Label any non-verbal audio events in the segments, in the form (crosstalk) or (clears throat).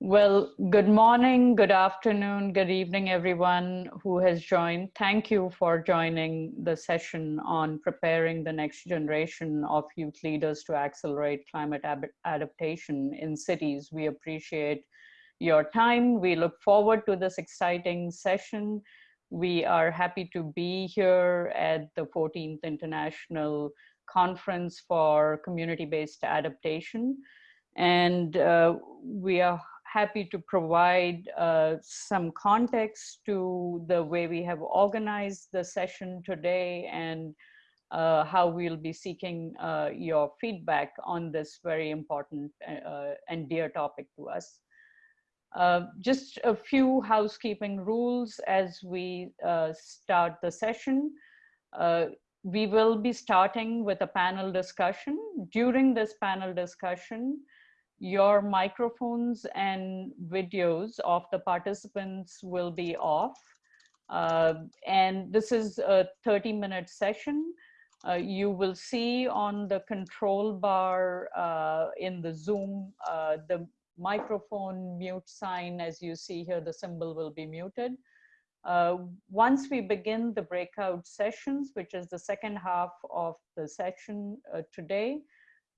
Well, good morning, good afternoon, good evening, everyone who has joined. Thank you for joining the session on preparing the next generation of youth leaders to accelerate climate adaptation in cities. We appreciate your time. We look forward to this exciting session. We are happy to be here at the 14th International Conference for Community-Based Adaptation. And uh, we are happy to provide uh, some context to the way we have organized the session today and uh, how we'll be seeking uh, your feedback on this very important uh, and dear topic to us. Uh, just a few housekeeping rules as we uh, start the session. we will be starting with a panel discussion. During this panel discussion, your microphones and videos of the participants will be off. Uh, and this is a 30 minute session. Uh, you will see on the control bar uh, in the Zoom, uh, the microphone mute sign, as you see here, the symbol will be muted. Uh, once we begin the breakout sessions, which is the second half of the session uh, today,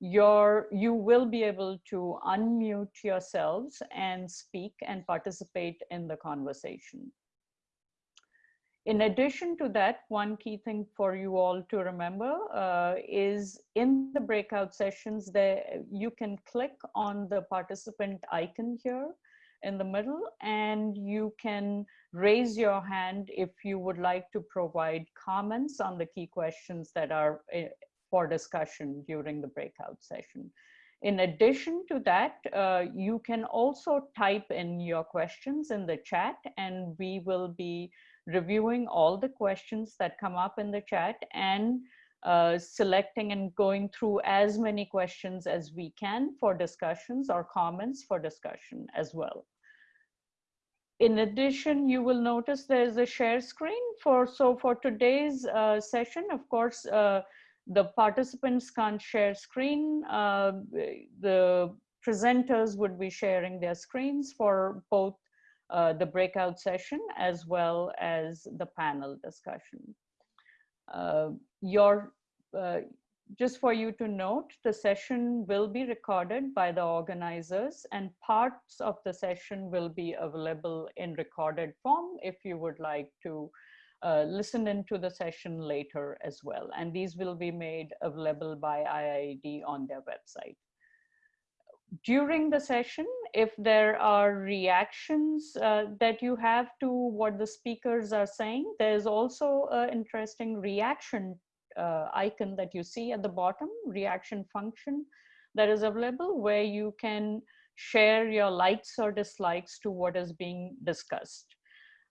your, you will be able to unmute yourselves and speak and participate in the conversation. In addition to that, one key thing for you all to remember uh, is in the breakout sessions there, you can click on the participant icon here in the middle and you can raise your hand if you would like to provide comments on the key questions that are eh, for discussion during the breakout session. In addition to that, uh, you can also type in your questions in the chat and we will be reviewing all the questions that come up in the chat and uh, selecting and going through as many questions as we can for discussions or comments for discussion as well. In addition, you will notice there's a share screen for, so for today's uh, session, of course, uh, the participants can't share screen. Uh, the presenters would be sharing their screens for both uh, the breakout session as well as the panel discussion. Uh, your, uh, just for you to note, the session will be recorded by the organizers and parts of the session will be available in recorded form if you would like to uh, listen into the session later as well. And these will be made available by IIED on their website. During the session, if there are reactions uh, that you have to what the speakers are saying, there's also an interesting reaction uh, icon that you see at the bottom, reaction function that is available where you can share your likes or dislikes to what is being discussed.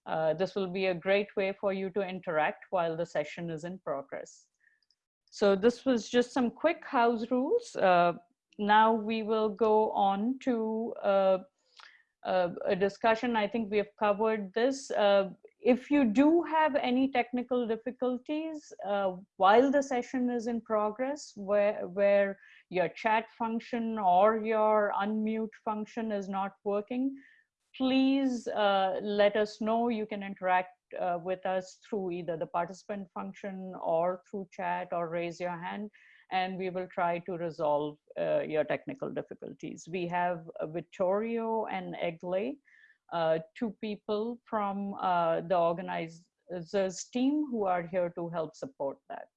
Uh, this will be a great way for you to interact while the session is in progress. So this was just some quick house rules. Uh, now we will go on to uh, uh a discussion. I think we have covered this. Uh, if you do have any technical difficulties while the session is in progress, where, where your chat function or your unmute function is not working, please uh, let us know. You can interact uh, with us through either the participant function or through chat or raise your hand and we will try to resolve uh, your technical difficulties. We have Vittorio and Egle, uh, two people from uh, the organizers team who are here to help support that.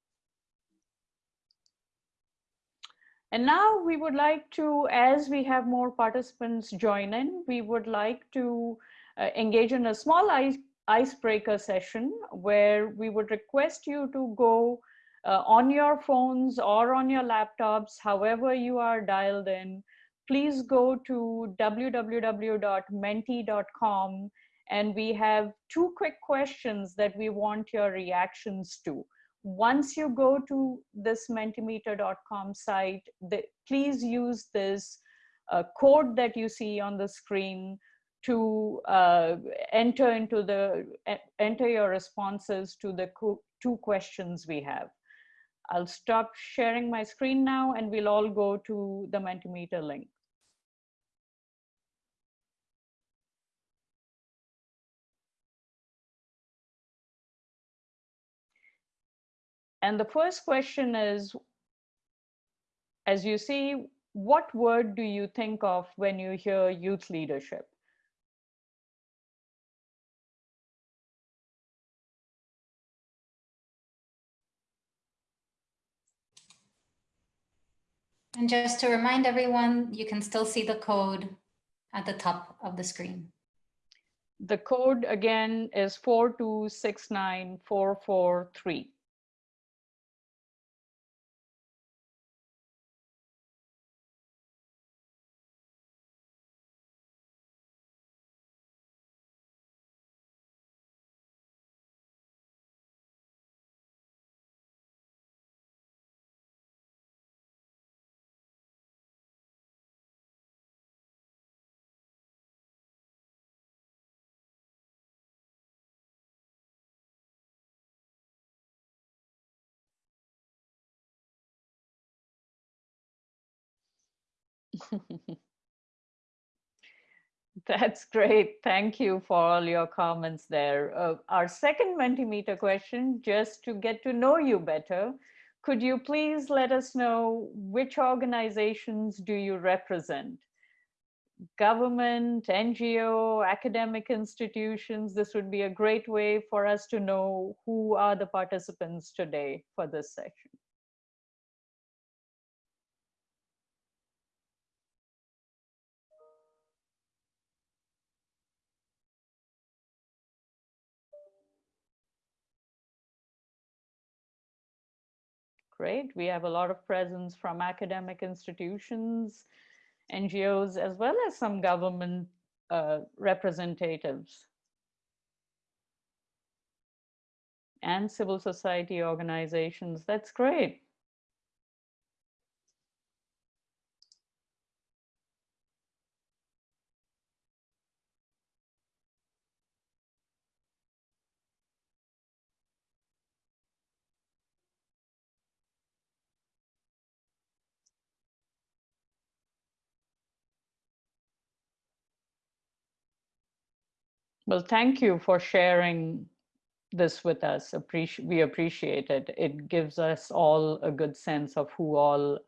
And now we would like to, as we have more participants join in, we would like to uh, engage in a small ice, icebreaker session where we would request you to go uh, on your phones or on your laptops, however you are dialed in, please go to www.menti.com and we have two quick questions that we want your reactions to once you go to this mentimeter.com site, the, please use this uh, code that you see on the screen to uh, enter into the enter your responses to the two questions we have. I'll stop sharing my screen now and we'll all go to the Mentimeter link. And the first question is, as you see, what word do you think of when you hear youth leadership? And just to remind everyone, you can still see the code at the top of the screen. The code again is 4269443. (laughs) That's great. Thank you for all your comments there. Uh, our second Mentimeter question, just to get to know you better, could you please let us know which organizations do you represent? Government, NGO, academic institutions, this would be a great way for us to know who are the participants today for this session. Great. We have a lot of presence from academic institutions, NGOs, as well as some government uh, representatives. And civil society organizations. That's great. Well, thank you for sharing this with us. Appreci we appreciate it. It gives us all a good sense of who all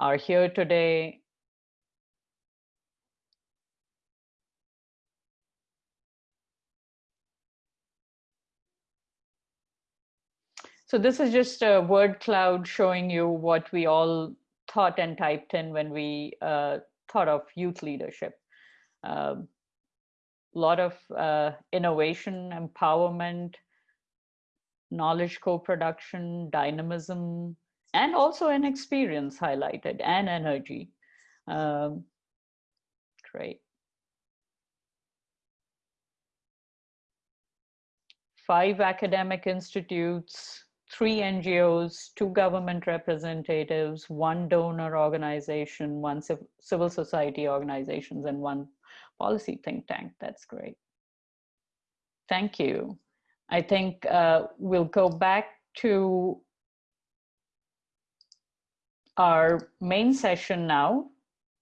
are here today. So this is just a word cloud showing you what we all thought and typed in when we uh, thought of youth leadership. Um, lot of uh, innovation, empowerment, knowledge co-production, dynamism, and also an experience highlighted and energy. Um, great. Five academic institutes, three NGOs, two government representatives, one donor organization, one civil society organizations, and one policy think tank. That's great. Thank you. I think uh, we'll go back to our main session now.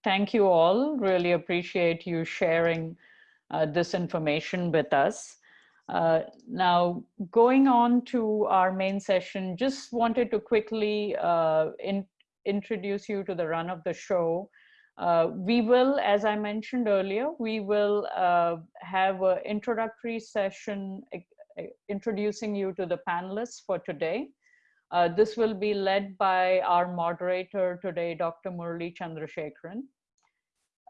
Thank you all. Really appreciate you sharing uh, this information with us. Uh, now, going on to our main session, just wanted to quickly uh, in, introduce you to the run of the show. Uh, we will, as I mentioned earlier, we will uh, have an introductory session uh, introducing you to the panelists for today. Uh, this will be led by our moderator today, Dr. Murli Chandrashekaran.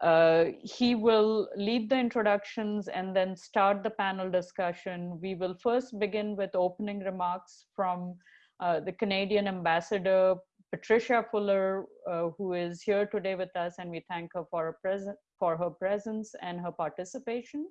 Uh, he will lead the introductions and then start the panel discussion. We will first begin with opening remarks from uh, the Canadian ambassador, Patricia Fuller, uh, who is here today with us, and we thank her for her, for her presence and her participation.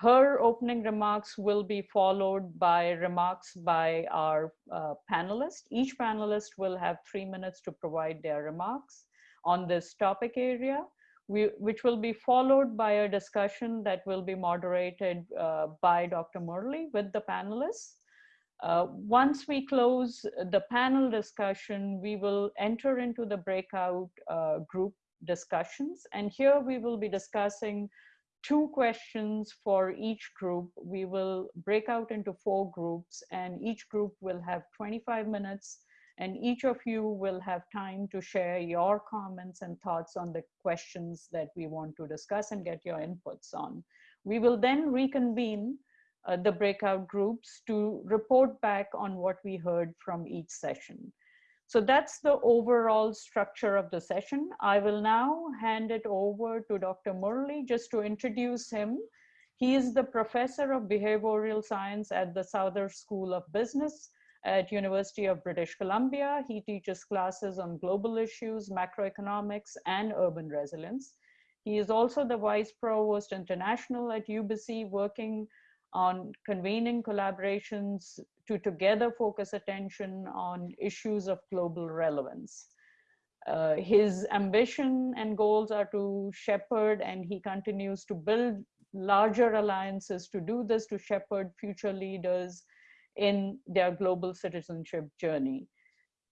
Her opening remarks will be followed by remarks by our uh, panelists. Each panelist will have three minutes to provide their remarks on this topic area, we, which will be followed by a discussion that will be moderated uh, by Dr. Murley with the panelists. Uh, once we close the panel discussion, we will enter into the breakout uh, group discussions. And here we will be discussing two questions for each group. We will break out into four groups and each group will have 25 minutes and each of you will have time to share your comments and thoughts on the questions that we want to discuss and get your inputs on. We will then reconvene uh, the breakout groups to report back on what we heard from each session. So that's the overall structure of the session. I will now hand it over to Dr. Murli just to introduce him. He is the professor of behavioral science at the Sauder School of Business at University of British Columbia. He teaches classes on global issues, macroeconomics, and urban resilience. He is also the Vice Provost International at UBC, working on convening collaborations to together focus attention on issues of global relevance. Uh, his ambition and goals are to shepherd and he continues to build larger alliances to do this, to shepherd future leaders in their global citizenship journey.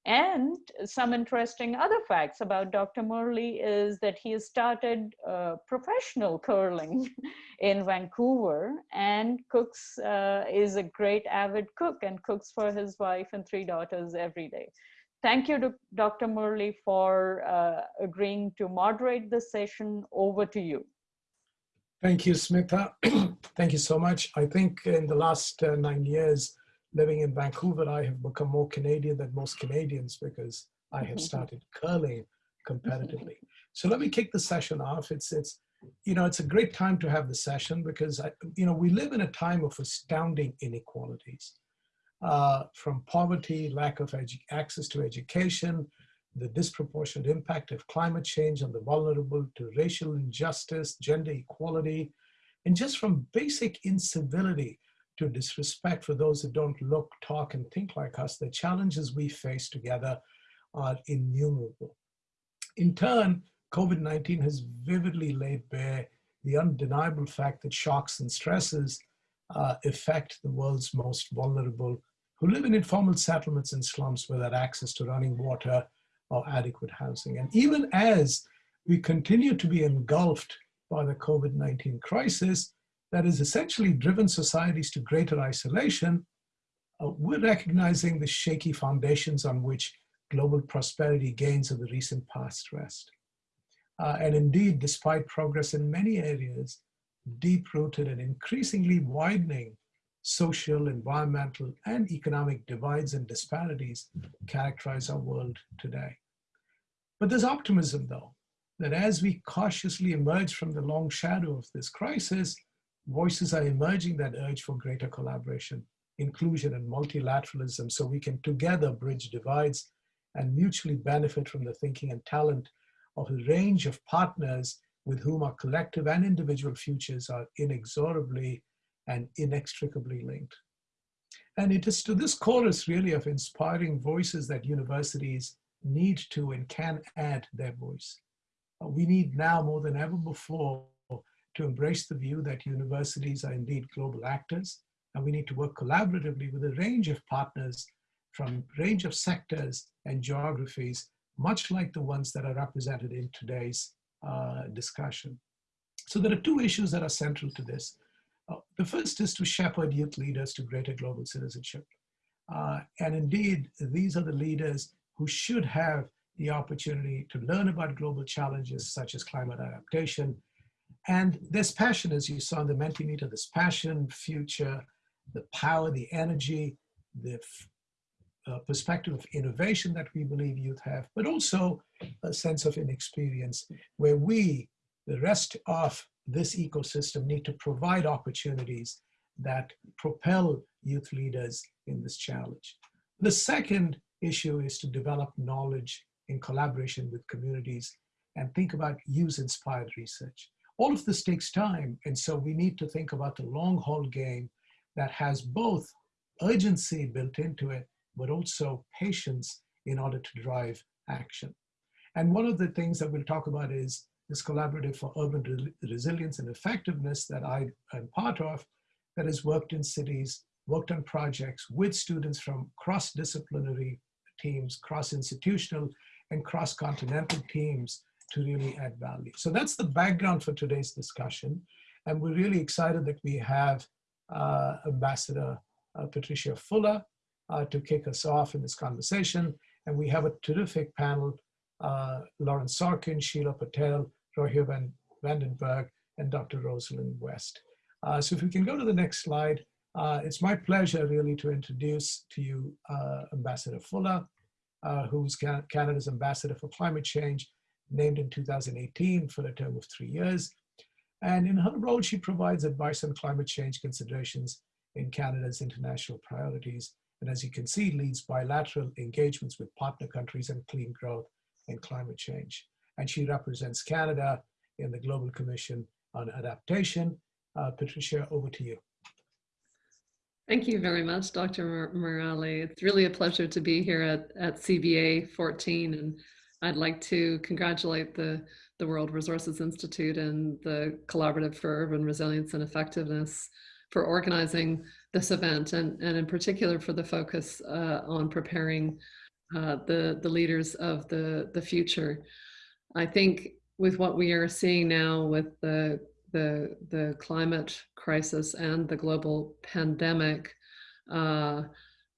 And some interesting other facts about Dr. Murley is that he has started uh, professional curling (laughs) in Vancouver and cooks, uh, is a great avid cook and cooks for his wife and three daughters every day. Thank you, to Dr. Murley for uh, agreeing to moderate the session. Over to you. Thank you, Smita. (clears throat) Thank you so much. I think in the last uh, nine years, living in Vancouver, I have become more Canadian than most Canadians because I have started curling competitively. So let me kick the session off. It's, it's, you know, it's a great time to have the session because, I, you know, we live in a time of astounding inequalities. Uh, from poverty, lack of access to education, the disproportionate impact of climate change on the vulnerable to racial injustice, gender equality, and just from basic incivility to disrespect for those who don't look, talk, and think like us, the challenges we face together are innumerable. In turn, COVID-19 has vividly laid bare the undeniable fact that shocks and stresses uh, affect the world's most vulnerable who live in informal settlements and slums without access to running water or adequate housing. And even as we continue to be engulfed by the COVID-19 crisis, that has essentially driven societies to greater isolation, uh, we're recognizing the shaky foundations on which global prosperity gains of the recent past rest. Uh, and indeed, despite progress in many areas, deep-rooted and increasingly widening social, environmental, and economic divides and disparities characterize our world today. But there's optimism, though, that as we cautiously emerge from the long shadow of this crisis, voices are emerging that urge for greater collaboration, inclusion, and multilateralism so we can together bridge divides and mutually benefit from the thinking and talent of a range of partners with whom our collective and individual futures are inexorably and inextricably linked. And it is to this chorus really of inspiring voices that universities need to and can add their voice. We need now more than ever before to embrace the view that universities are indeed global actors, and we need to work collaboratively with a range of partners from a range of sectors and geographies, much like the ones that are represented in today's uh, discussion. So there are two issues that are central to this. Uh, the first is to shepherd youth leaders to greater global citizenship. Uh, and indeed, these are the leaders who should have the opportunity to learn about global challenges such as climate adaptation, and this passion, as you saw in the Mentimeter, this passion, future, the power, the energy, the uh, perspective of innovation that we believe youth have, but also a sense of inexperience where we, the rest of this ecosystem, need to provide opportunities that propel youth leaders in this challenge. The second issue is to develop knowledge in collaboration with communities and think about use-inspired research. All of this takes time. And so we need to think about the long haul game that has both urgency built into it, but also patience in order to drive action. And one of the things that we'll talk about is this collaborative for urban re resilience and effectiveness that I am part of that has worked in cities, worked on projects with students from cross-disciplinary teams, cross-institutional and cross-continental teams to really add value. So that's the background for today's discussion. And we're really excited that we have uh, Ambassador uh, Patricia Fuller uh, to kick us off in this conversation. And we have a terrific panel, uh, Lauren Sorkin, Sheela Patel, Rogier Van Vandenberg, and Dr. Rosalind West. Uh, so if we can go to the next slide, uh, it's my pleasure really to introduce to you Ambassador Fuller, who's Canada's Ambassador for Climate Change, named in 2018 for a term of three years. And in her role, she provides advice on climate change considerations in Canada's international priorities. And as you can see, leads bilateral engagements with partner countries on clean growth and climate change. And she represents Canada in the Global Commission on Adaptation. Uh, Patricia, over to you. Thank you very much, Dr. Murali. It's really a pleasure to be here at, at CBA 14 and I'd like to congratulate the, the World Resources Institute and the Collaborative for Urban Resilience and Effectiveness for organizing this event and, and in particular for the focus uh, on preparing uh, the, the leaders of the, the future. I think with what we are seeing now with the the, the climate crisis and the global pandemic uh,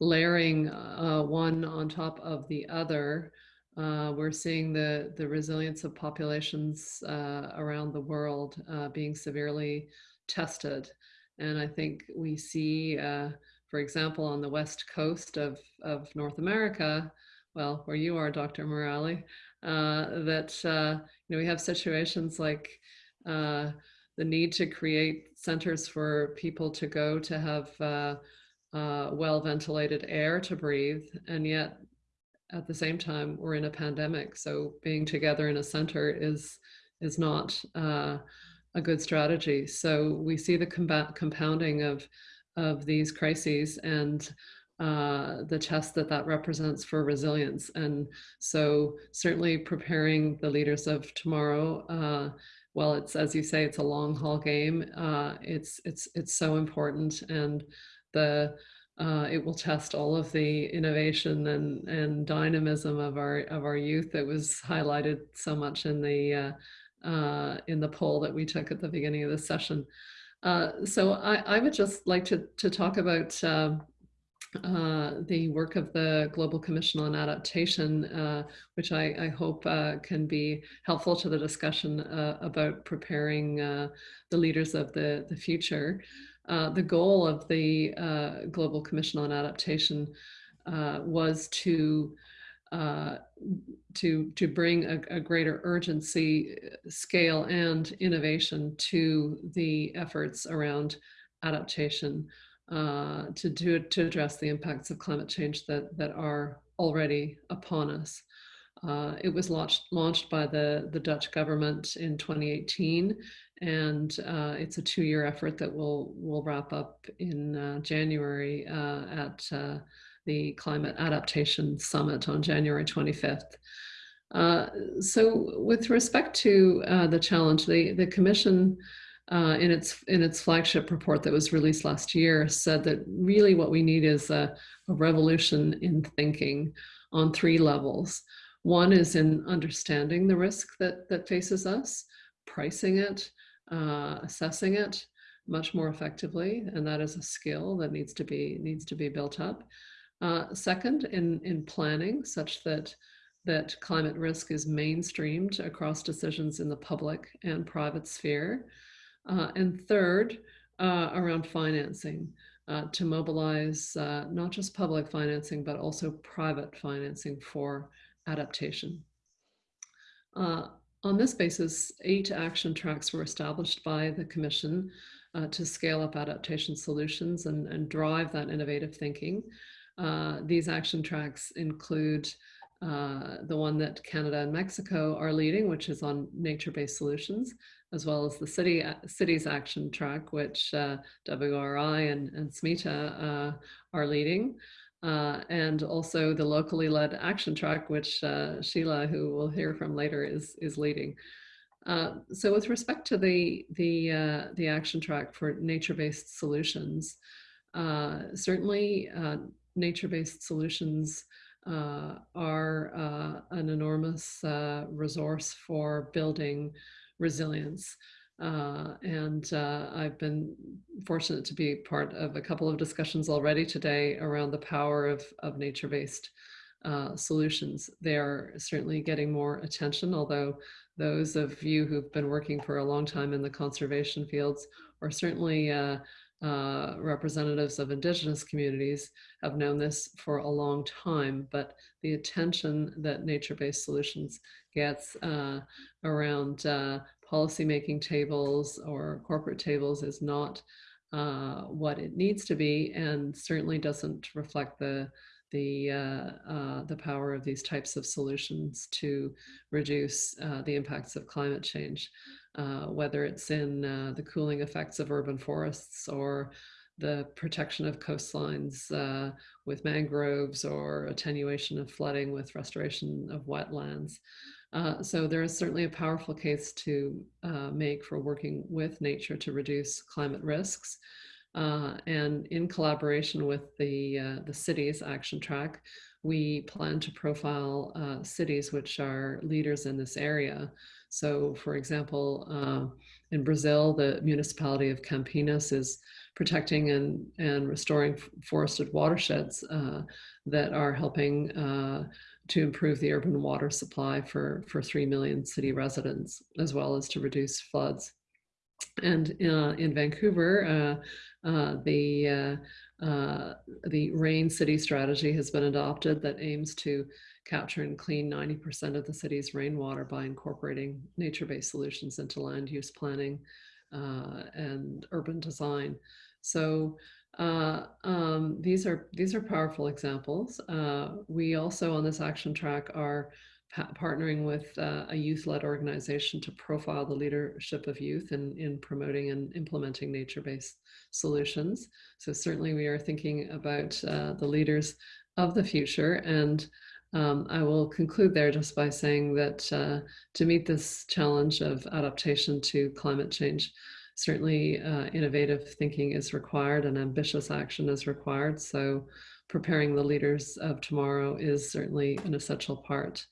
layering uh, one on top of the other, uh, we're seeing the, the resilience of populations uh, around the world uh, being severely tested. And I think we see, uh, for example, on the west coast of, of North America, well, where you are, Dr. Murali, that you know, we have situations like the need to create centers for people to go to have uh, uh, well ventilated air to breathe. And yet at the same time, we're in a pandemic. So being together in a center is, is not uh, a good strategy. So we see the compounding of, of these crises and uh, the test that that represents for resilience. And so certainly preparing the leaders of tomorrow uh, well, it's as you say, it's a long haul game. Uh, it's it's it's so important, and the uh, it will test all of the innovation and and dynamism of our of our youth that was highlighted so much in the uh, uh in the poll that we took at the beginning of the session. Uh, so I, I would just like to to talk about um, uh, the work of the Global Commission on Adaptation, uh, which I, I hope can be helpful to the discussion about preparing the leaders of the, the future. Uh, the goal of the uh, Global Commission on Adaptation uh, was to to to bring a, a, greater urgency, scale, and innovation to the efforts around adaptation uh, to do to address the impacts of climate change that that are already upon us. Uh, it was launched launched by the the Dutch government in 2018, and uh, it's a two-year effort that will will wrap up in uh, January uh, at uh, the Climate Adaptation Summit on January 25th. so, with respect to the challenge, the the Commission uh, in its in its flagship report that was released last year said that really what we need is a, a revolution in thinking on three levels. One is in understanding the risk that that faces us, pricing it, uh, assessing it much more effectively, and that is a skill that needs to be needs to be built up. Uh, second, in in planning such that that climate risk is mainstreamed across decisions in the public and private sphere. Uh, and third, uh, around financing uh, to mobilize uh, not just public financing, but also private financing for adaptation. Uh, on this basis, eight action tracks were established by the Commission uh, to scale up adaptation solutions and, and drive that innovative thinking. these action tracks include the one that Canada and Mexico are leading, which is on nature-based solutions as well as the city uh, city's action track, which uh, WRI and, and uh, are leading. Uh, and also the locally led action track, which uh, Sheela, who we'll hear from later, is, is leading. Uh, so with respect to the, the, the action track for nature-based solutions, certainly nature-based solutions are an enormous resource for building resilience. Uh, and uh, I've been fortunate to be part of a couple of discussions already today around the power of, of nature-based uh, solutions. They are certainly getting more attention, although those of you who've been working for a long time in the conservation fields or certainly uh, uh, representatives of indigenous communities have known this for a long time, but the attention that nature-based solutions gets uh, around policymaking tables or corporate tables is not uh, what it needs to be and certainly doesn't reflect the the uh, uh, the power of these types of solutions to reduce uh, the impacts of climate change, uh, whether it's in uh, the cooling effects of urban forests or the protection of coastlines uh, with mangroves or attenuation of flooding with restoration of wetlands. Uh, so there is certainly a powerful case to uh, make for working with nature to reduce climate risks. Uh, and in collaboration with the, uh, the cities action track, we plan to profile uh, cities which are leaders in this area. So for example, uh, in Brazil, the municipality of Campinas is protecting and, and restoring forested watersheds that are helping to improve the urban water supply for, for 3 million city residents, as well as to reduce floods. And uh, in Vancouver, uh, uh, the, uh, uh, the RAIN city strategy has been adopted that aims to capture and clean 90% of the city's rainwater by incorporating nature-based solutions into land use planning uh, and urban design. So uh, um, these are these are powerful examples. Uh, we also on this action track are partnering with uh, a youth-led organization to profile the leadership of youth in, in promoting and implementing nature-based solutions. So certainly we are thinking about uh, the leaders of the future and um, I will conclude there just by saying that uh, to meet this challenge of adaptation to climate change, certainly uh, innovative thinking is required and ambitious action is required. So preparing the leaders of tomorrow is certainly an essential part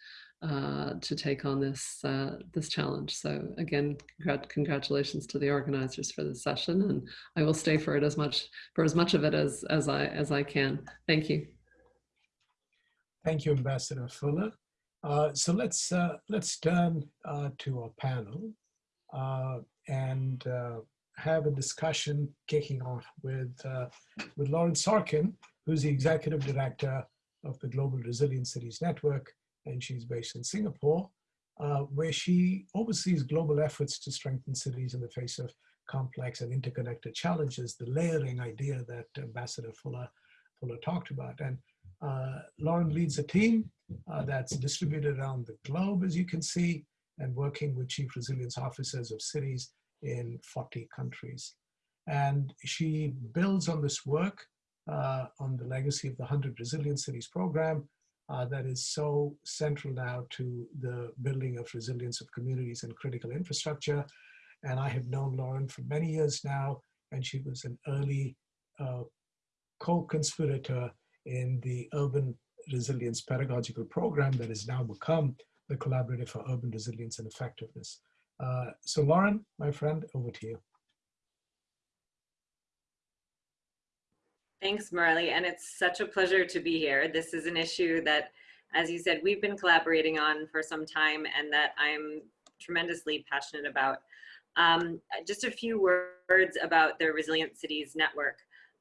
uh, to take on this uh, this challenge. So again, congr congratulations to the organizers for this session, and I will stay for it as much for as much of it as as I as I can. Thank you. Thank you, Ambassador Fuller. Uh, so let's uh, let's turn uh, to our panel. And uh, have a discussion kicking off with, uh, with Lauren Sorkin, who's the executive director of the Global Resilient Cities Network, and she's based in Singapore, uh, where she oversees global efforts to strengthen cities in the face of complex and interconnected challenges, the layering idea that Ambassador Fuller, Fuller talked about. And uh, Lauren leads a team uh, that's distributed around the globe, as you can see, and working with chief resilience officers of cities in 40 countries. And she builds on this work uh, on the legacy of the 100 Resilient Cities program uh, that is so central now to the building of resilience of communities and critical infrastructure. And I have known Lauren for many years now, and she was an early uh, co-conspirator in the Urban Resilience Pedagogical Program that has now become the Collaborative for Urban Resilience and Effectiveness. Uh, so Lauren, my friend, over to you. Thanks, Marley, and it's such a pleasure to be here. This is an issue that, as you said, we've been collaborating on for some time and that I'm tremendously passionate about. Um, just a few words about the Resilient Cities Network.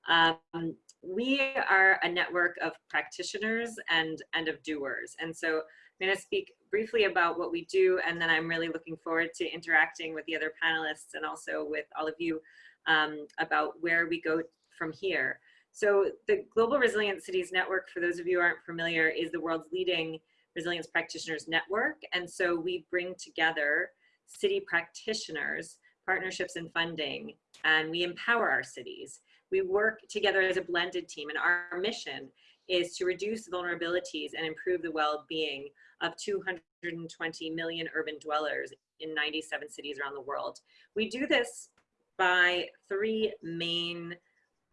Um, we are a network of practitioners and, and of doers. And so I'm going to speak briefly about what we do, and then I'm really looking forward to interacting with the other panelists and also with all of you um, about where we go from here. So the Global Resilient Cities Network, for those of you who aren't familiar, is the world's leading resilience practitioners network. And so we bring together city practitioners, partnerships and funding, and we empower our cities. We work together as a blended team and our mission is to reduce vulnerabilities and improve the well-being of 220 million urban dwellers in 97 cities around the world. We do this by three main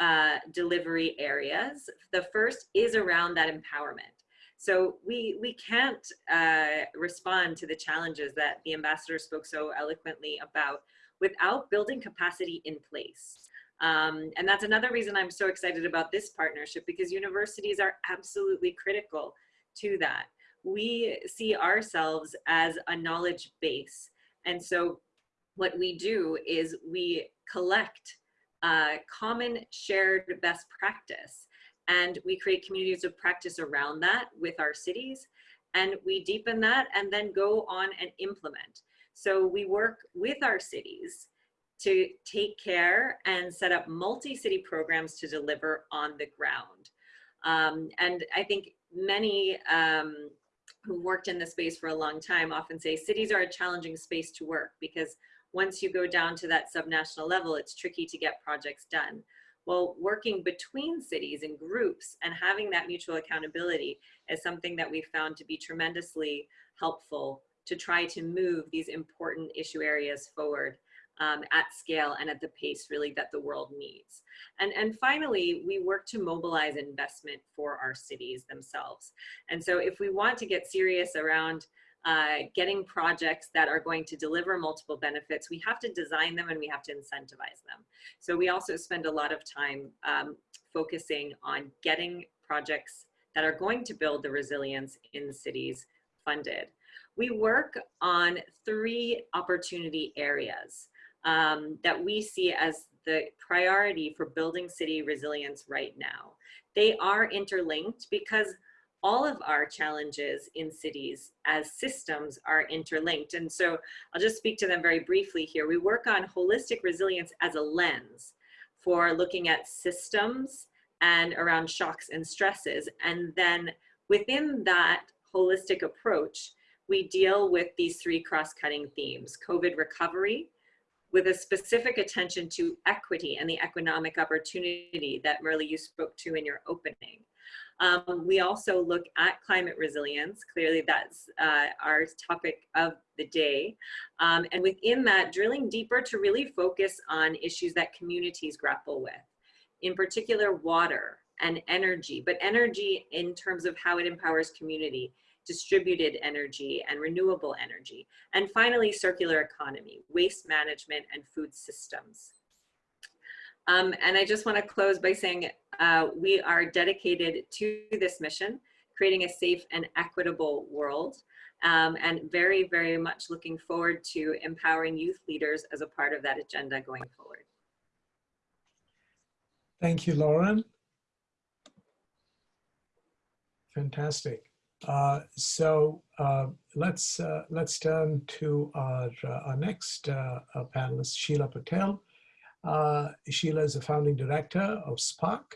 uh, delivery areas. The first is around that empowerment. So we, we can't uh, respond to the challenges that the ambassador spoke so eloquently about without building capacity in place. Um, and that's another reason I'm so excited about this partnership because universities are absolutely critical to that. We see ourselves as a knowledge base. And so what we do is we collect uh, common shared best practice and we create communities of practice around that with our cities and we deepen that and then go on and implement. So we work with our cities to take care and set up multi-city programs to deliver on the ground. Um, and I think many um, who worked in the space for a long time often say cities are a challenging space to work because once you go down to that subnational level, it's tricky to get projects done. Well, working between cities and groups and having that mutual accountability is something that we found to be tremendously helpful to try to move these important issue areas forward um, at scale and at the pace really that the world needs. And, and finally, we work to mobilize investment for our cities themselves. And so if we want to get serious around uh, getting projects that are going to deliver multiple benefits, we have to design them and we have to incentivize them. So we also spend a lot of time um, focusing on getting projects that are going to build the resilience in cities funded. We work on three opportunity areas um, that we see as the priority for building city resilience right now. They are interlinked because all of our challenges in cities as systems are interlinked. And so I'll just speak to them very briefly here. We work on holistic resilience as a lens for looking at systems and around shocks and stresses. And then within that holistic approach, we deal with these three cross-cutting themes, COVID recovery, with a specific attention to equity and the economic opportunity that Murli you spoke to in your opening. Um, we also look at climate resilience. Clearly that's uh, our topic of the day. Um, and within that, drilling deeper to really focus on issues that communities grapple with. In particular, water and energy, but energy in terms of how it empowers community distributed energy and renewable energy. And finally, circular economy, waste management and food systems. Um, and I just want to close by saying uh, we are dedicated to this mission, creating a safe and equitable world, um, and very, very much looking forward to empowering youth leaders as a part of that agenda going forward. Thank you, Lauren. Fantastic. Uh, so uh, let's uh, let's turn to our, uh, our next uh, panelist, Sheela Patel. Sheela is a founding director of SPARC,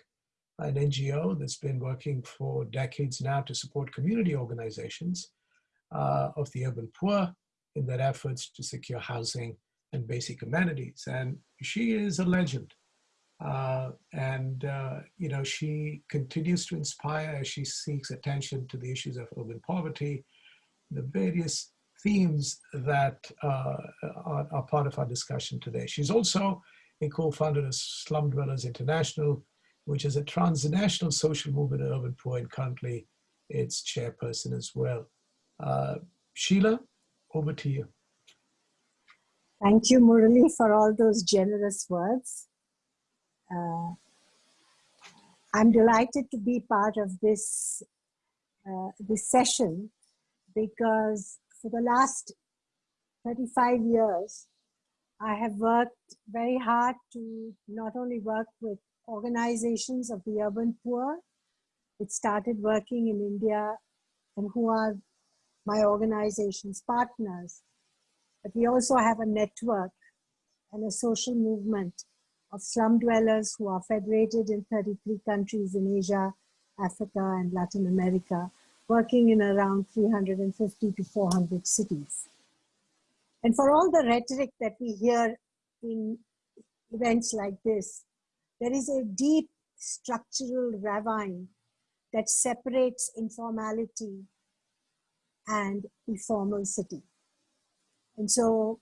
an NGO that's been working for decades now to support community organizations of the urban poor in their efforts to secure housing and basic amenities. And she is a legend. Uh, and, uh, you know, she continues to inspire as she seeks attention to the issues of urban poverty, the various themes that uh, are, are, part of our discussion today. She's also a co-founder of Slum Dwellers International, which is a transnational social movement of urban poor and currently its chairperson as well. Uh, Sheela, over to you. Thank you, Murali, for all those generous words. Uh, I'm delighted to be part of this, uh, this session because for the last 35 years, I have worked very hard to not only work with organizations of the urban poor, it started working in India and who are my organization's partners. But we also have a network and a social movement of slum dwellers who are federated in 33 countries in Asia, Africa, and Latin America, working in around 350 to 400 cities. And for all the rhetoric that we hear in events like this, there is a deep structural ravine that separates informality and the formal city. And so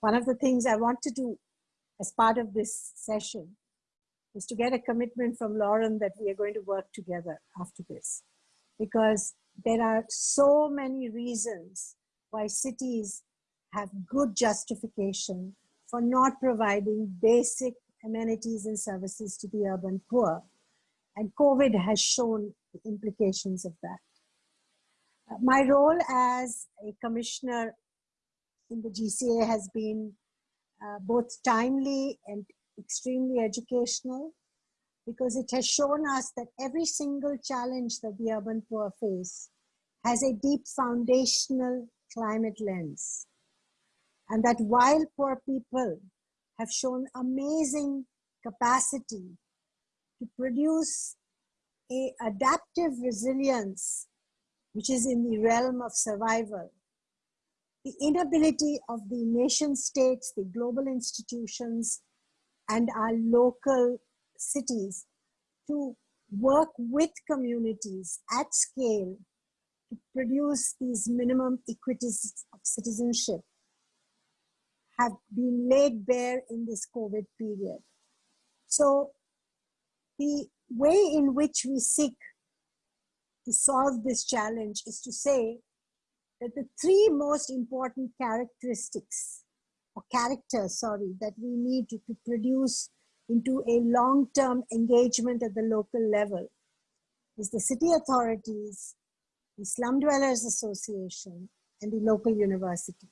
one of the things I want to do as part of this session is to get a commitment from Lauren that we are going to work together after this. Because there are so many reasons why cities have good justification for not providing basic amenities and services to the urban poor. And COVID has shown the implications of that. Uh, my role as a commissioner in the GCA has been uh, both timely and extremely educational because it has shown us that every single challenge that the urban poor face has a deep foundational climate lens. And that while poor people have shown amazing capacity to produce a adaptive resilience, which is in the realm of survival, the inability of the nation states, the global institutions, and our local cities to work with communities at scale to produce these minimum equities of citizenship have been laid bare in this COVID period. So the way in which we seek to solve this challenge is to say that the three most important characteristics or characters, sorry, that we need to, to produce into a long-term engagement at the local level is the city authorities, the Slum Dwellers Association, and the local university.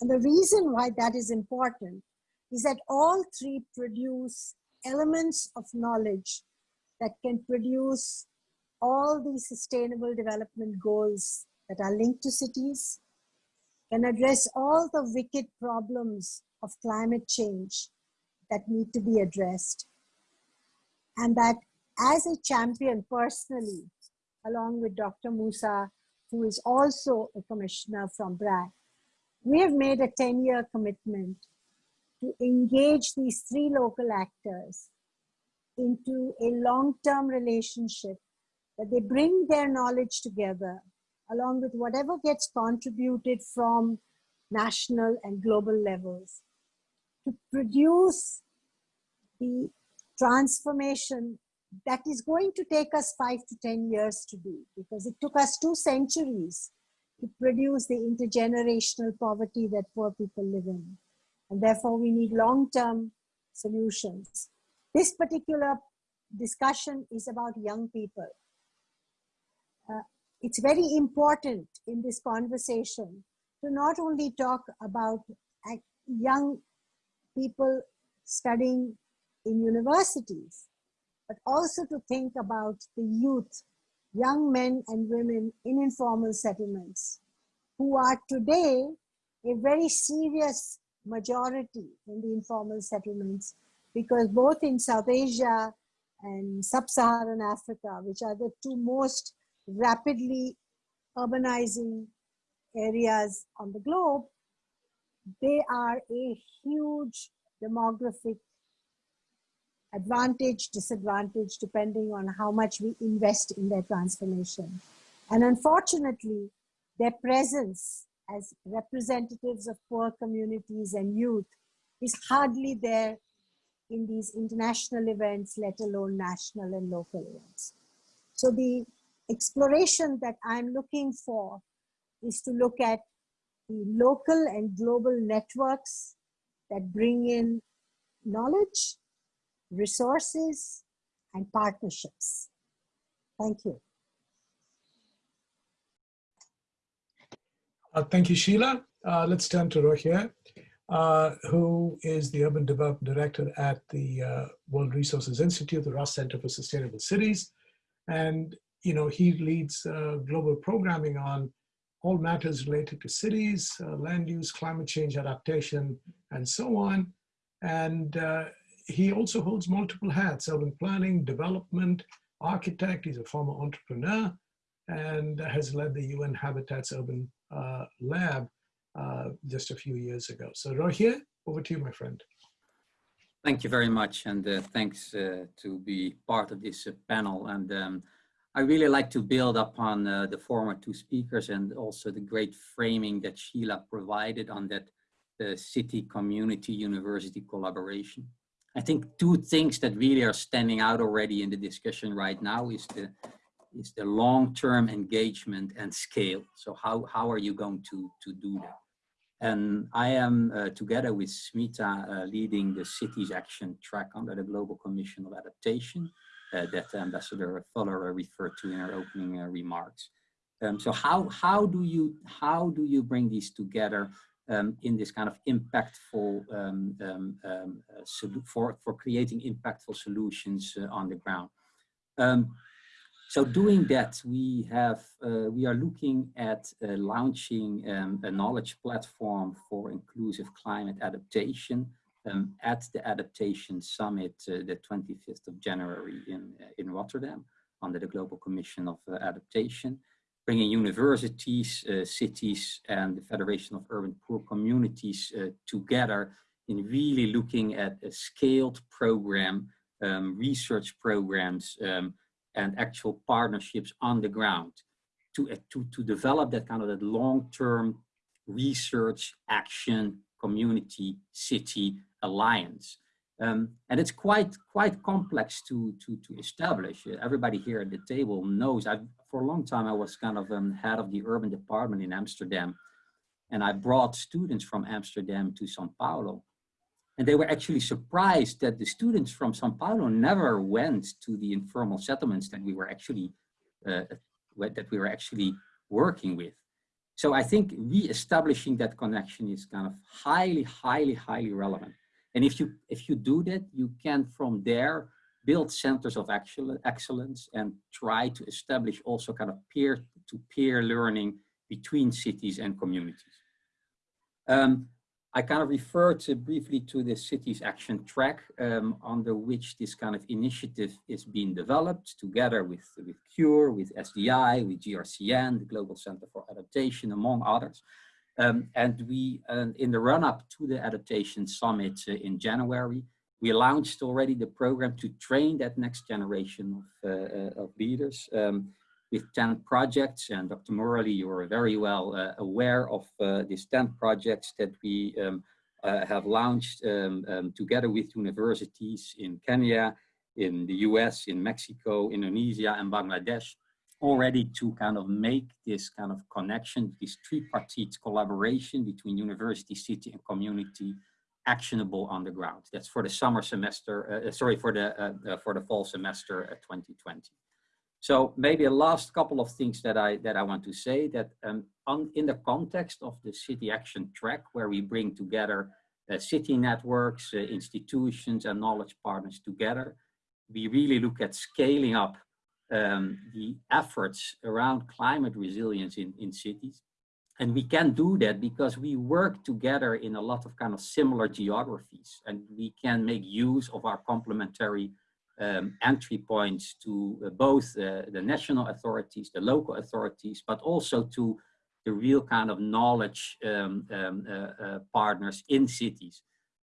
And the reason why that is important is that all three produce elements of knowledge that can produce all the sustainable development goals that are linked to cities, can address all the wicked problems of climate change that need to be addressed. And that as a champion personally, along with Dr. Musa, who is also a commissioner from BRAC, we have made a 10 year commitment to engage these three local actors into a long term relationship that they bring their knowledge together along with whatever gets contributed from national and global levels to produce the transformation that is going to take us five to 10 years to do because it took us two centuries to produce the intergenerational poverty that poor people live in. And therefore, we need long term solutions. This particular discussion is about young people. It's very important in this conversation to not only talk about young people studying in universities, but also to think about the youth, young men and women in informal settlements who are today a very serious majority in the informal settlements because both in South Asia and sub-Saharan Africa, which are the two most rapidly urbanizing areas on the globe, they are a huge demographic advantage, disadvantage, depending on how much we invest in their transformation. And unfortunately, their presence as representatives of poor communities and youth is hardly there in these international events, let alone national and local events. So the exploration that I'm looking for is to look at the local and global networks that bring in knowledge, resources, and partnerships. Thank you. Uh, thank you, Sheela. Uh, let's turn to Rogier, uh, who is the Urban Development Director at the uh, World Resources Institute, the Ross Center for Sustainable Cities. And, you know, he leads uh, global programming on all matters related to cities, uh, land use, climate change adaptation, and so on. And he also holds multiple hats, urban planning, development, architect, he's a former entrepreneur, and has led the UN Habitat's Urban uh, Lab uh, just a few years ago. So Rogier, over to you, my friend. Thank you very much, and uh, thanks uh, to be part of this uh, panel. And um, I really like to build upon uh, the former two speakers and also the great framing that Sheela provided on that the city community university collaboration. I think two things that really are standing out already in the discussion right now is the is the long-term engagement and scale. So how, how are you going to, to do that? And I am, uh, together with Smita, uh, leading the Cities Action track under the Global Commission of Adaptation uh, that Ambassador Fuller referred to in her opening uh, remarks. Um, so how, how, do you, how do you bring these together um, in this kind of impactful, um, um, um uh, for, for creating impactful solutions uh, on the ground? Um, so doing that, we have uh, we are looking at uh, launching um, a knowledge platform for inclusive climate adaptation um, at the Adaptation Summit, uh, the 25th of January in uh, in Rotterdam, under the Global Commission of uh, Adaptation, bringing universities, cities, and the Federation of Urban Poor Communities together in really looking at a scaled program, um, research programs. Um, and actual partnerships on the ground to, uh, to, to develop that kind of that long-term research, action, community, city alliance. Um, and it's quite quite complex to to to establish. Everybody here at the table knows. I for a long time I was kind of um, head of the urban department in Amsterdam, and I brought students from Amsterdam to São Paulo, and they were actually surprised that the students from Sao Paulo never went to the informal settlements that we were actually uh, that we were actually working with. So I think re-establishing that connection is kind of highly, highly, highly relevant. And if you if you do that, you can from there build centers of excellence and try to establish also kind of peer-to-peer -peer learning between cities and communities. Um, I kind of referred to briefly to the city's action track um, under which this kind of initiative is being developed together with, with CURE, with SDI, with GRCN, the Global Center for Adaptation, among others. Um, and we, in the run-up to the Adaptation Summit uh, in January, we launched already the program to train that next generation of, uh, uh of leaders. Um, with 10 projects and Dr. Murali, you are very well uh, aware of uh, these 10 projects that we um, uh, have launched um, um, together with universities in Kenya, in the US, in Mexico, Indonesia and Bangladesh already to kind of make this kind of connection, this tripartite collaboration between university, city and community actionable on the ground. That's for the summer semester, uh, sorry, for the, uh, uh, for the fall semester 2020. So maybe a last couple of things that I that I want to say that um, on, in the context of the city action track, where we bring together uh, city networks, uh, institutions, and knowledge partners together, we really look at scaling up um, the efforts around climate resilience in, in cities. And we can do that because we work together in a lot of kind of similar geographies and we can make use of our complementary um, entry points to uh, both uh, the national authorities, the local authorities, but also to the real kind of knowledge um, um, uh, uh, partners in cities.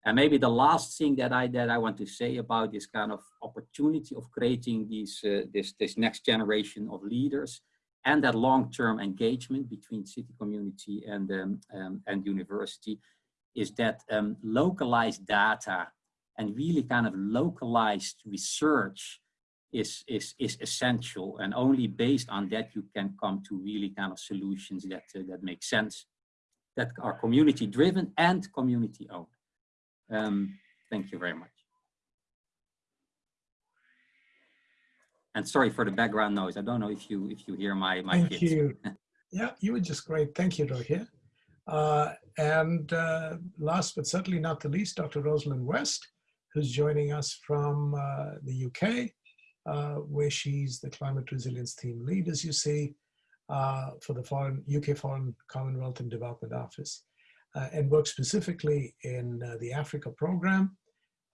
And maybe the last thing that I that I want to say about this kind of opportunity of creating these uh, this this next generation of leaders and that long-term engagement between city community and um, um, and university is that um, localized data and really kind of localized research is, is, is essential. And only based on that, you can come to really kind of solutions that, uh, that make sense, that are community driven and community owned. Um, thank you very much. And sorry for the background noise. I don't know if you if you hear my my Thank kids. you. (laughs) yeah, you were just great. Thank you, Rohit. Uh, and uh, last but certainly not the least, Dr. Rosalind West who's joining us from uh, the UK, uh, where she's the climate resilience team lead, as you see, uh, for the foreign, UK Foreign Commonwealth and Development Office, and works specifically in uh, the Africa program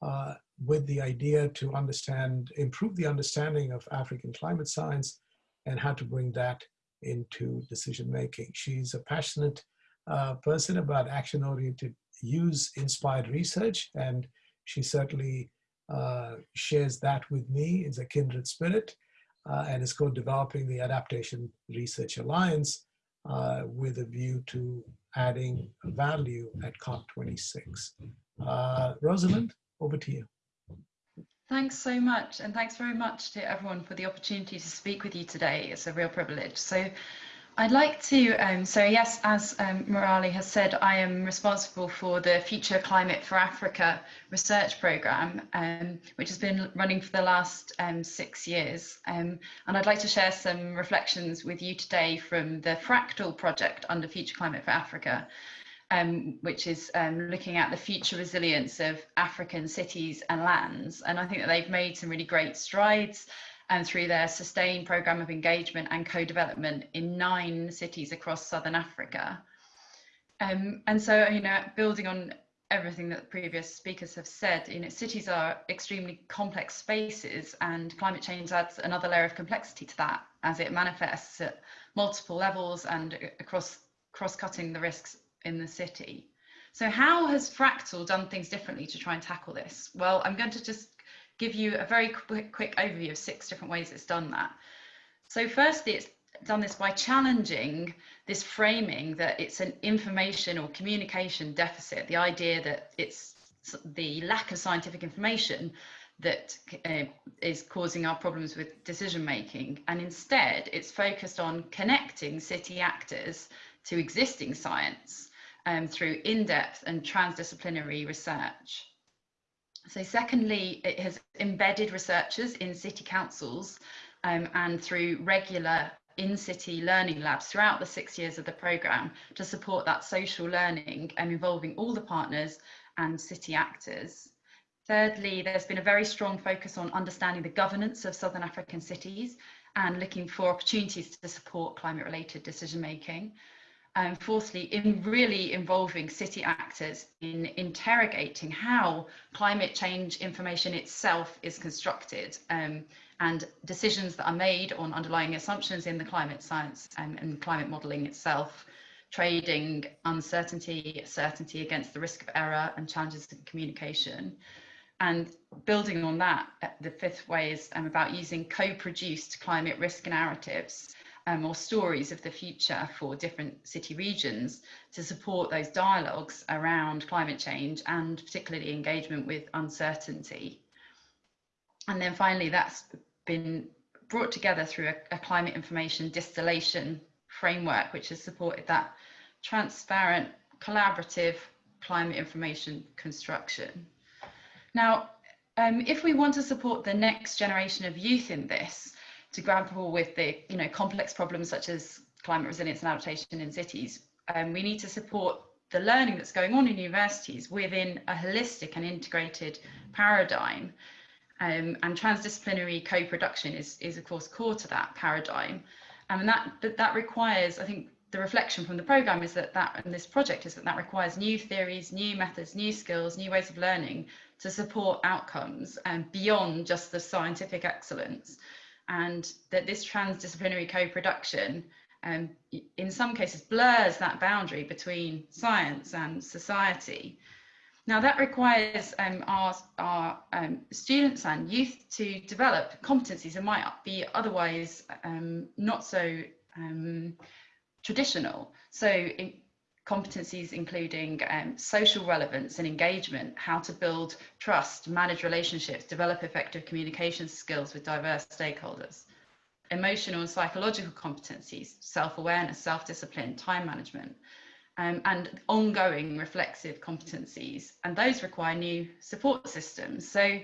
uh, with the idea to understand, improve the understanding of African climate science and how to bring that into decision making. She's a passionate person about action-oriented use-inspired research and she certainly uh, shares that with me as a kindred spirit uh, and is co-developing the Adaptation Research Alliance uh, with a view to adding value at COP26. Uh, Rosalind, over to you. Thanks so much, and thanks very much to everyone for the opportunity to speak with you today. It's a real privilege. So I'd like to, um, so yes, as um, Murali has said, I am responsible for the Future Climate for Africa research programme, um, which has been running for the last um, six years. Um, and I'd like to share some reflections with you today from the Fractal project under Future Climate for Africa, um, which is looking at the future resilience of African cities and lands. And I think that they've made some really great strides and through their sustained programme of engagement and co-development in nine cities across Southern Africa. Um, and so, you know, building on everything that previous speakers have said, you know, cities are extremely complex spaces and climate change adds another layer of complexity to that as it manifests at multiple levels and across cross-cutting the risks in the city. So how has Fractal done things differently to try and tackle this? Well, I'm going to just give you a very quick, quick overview of six different ways it's done that. So firstly, it's done this by challenging this framing that it's an information or communication deficit, the idea that it's the lack of scientific information that uh, is causing our problems with decision making. And instead, it's focused on connecting city actors to existing science um, through in-depth and transdisciplinary research. So secondly, it has embedded researchers in city councils um, and through regular in-city learning labs throughout the six years of the programme to support that social learning and involving all the partners and city actors. Thirdly, there's been a very strong focus on understanding the governance of Southern African cities and looking for opportunities to support climate related decision making. And fourthly, in really involving city actors in interrogating how climate change information itself is constructed um, and decisions that are made on underlying assumptions in the climate science and, and climate modelling itself, trading uncertainty, certainty against the risk of error and challenges in communication. And building on that, the fifth way is um, about using co-produced climate risk narratives um, or stories of the future for different city regions to support those dialogues around climate change and particularly engagement with uncertainty. And then finally, that's been brought together through a, a climate information distillation framework, which has supported that transparent, collaborative climate information construction. Now, um, if we want to support the next generation of youth in this, to grapple with the you know complex problems such as climate resilience and adaptation in cities, um, we need to support the learning that's going on in universities within a holistic and integrated paradigm. Um, and transdisciplinary co-production is, is of course core to that paradigm. Um, and that, that, that requires, I think the reflection from the program is that that and this project is that that requires new theories, new methods, new skills, new ways of learning to support outcomes and beyond just the scientific excellence and that this transdisciplinary co-production um, in some cases blurs that boundary between science and society. Now that requires um, our, our um, students and youth to develop competencies that might be otherwise um, not so um, traditional. So in, competencies including um, social relevance and engagement, how to build trust, manage relationships, develop effective communication skills with diverse stakeholders, emotional and psychological competencies, self-awareness, self-discipline, time management, um, and ongoing reflexive competencies. And those require new support systems. So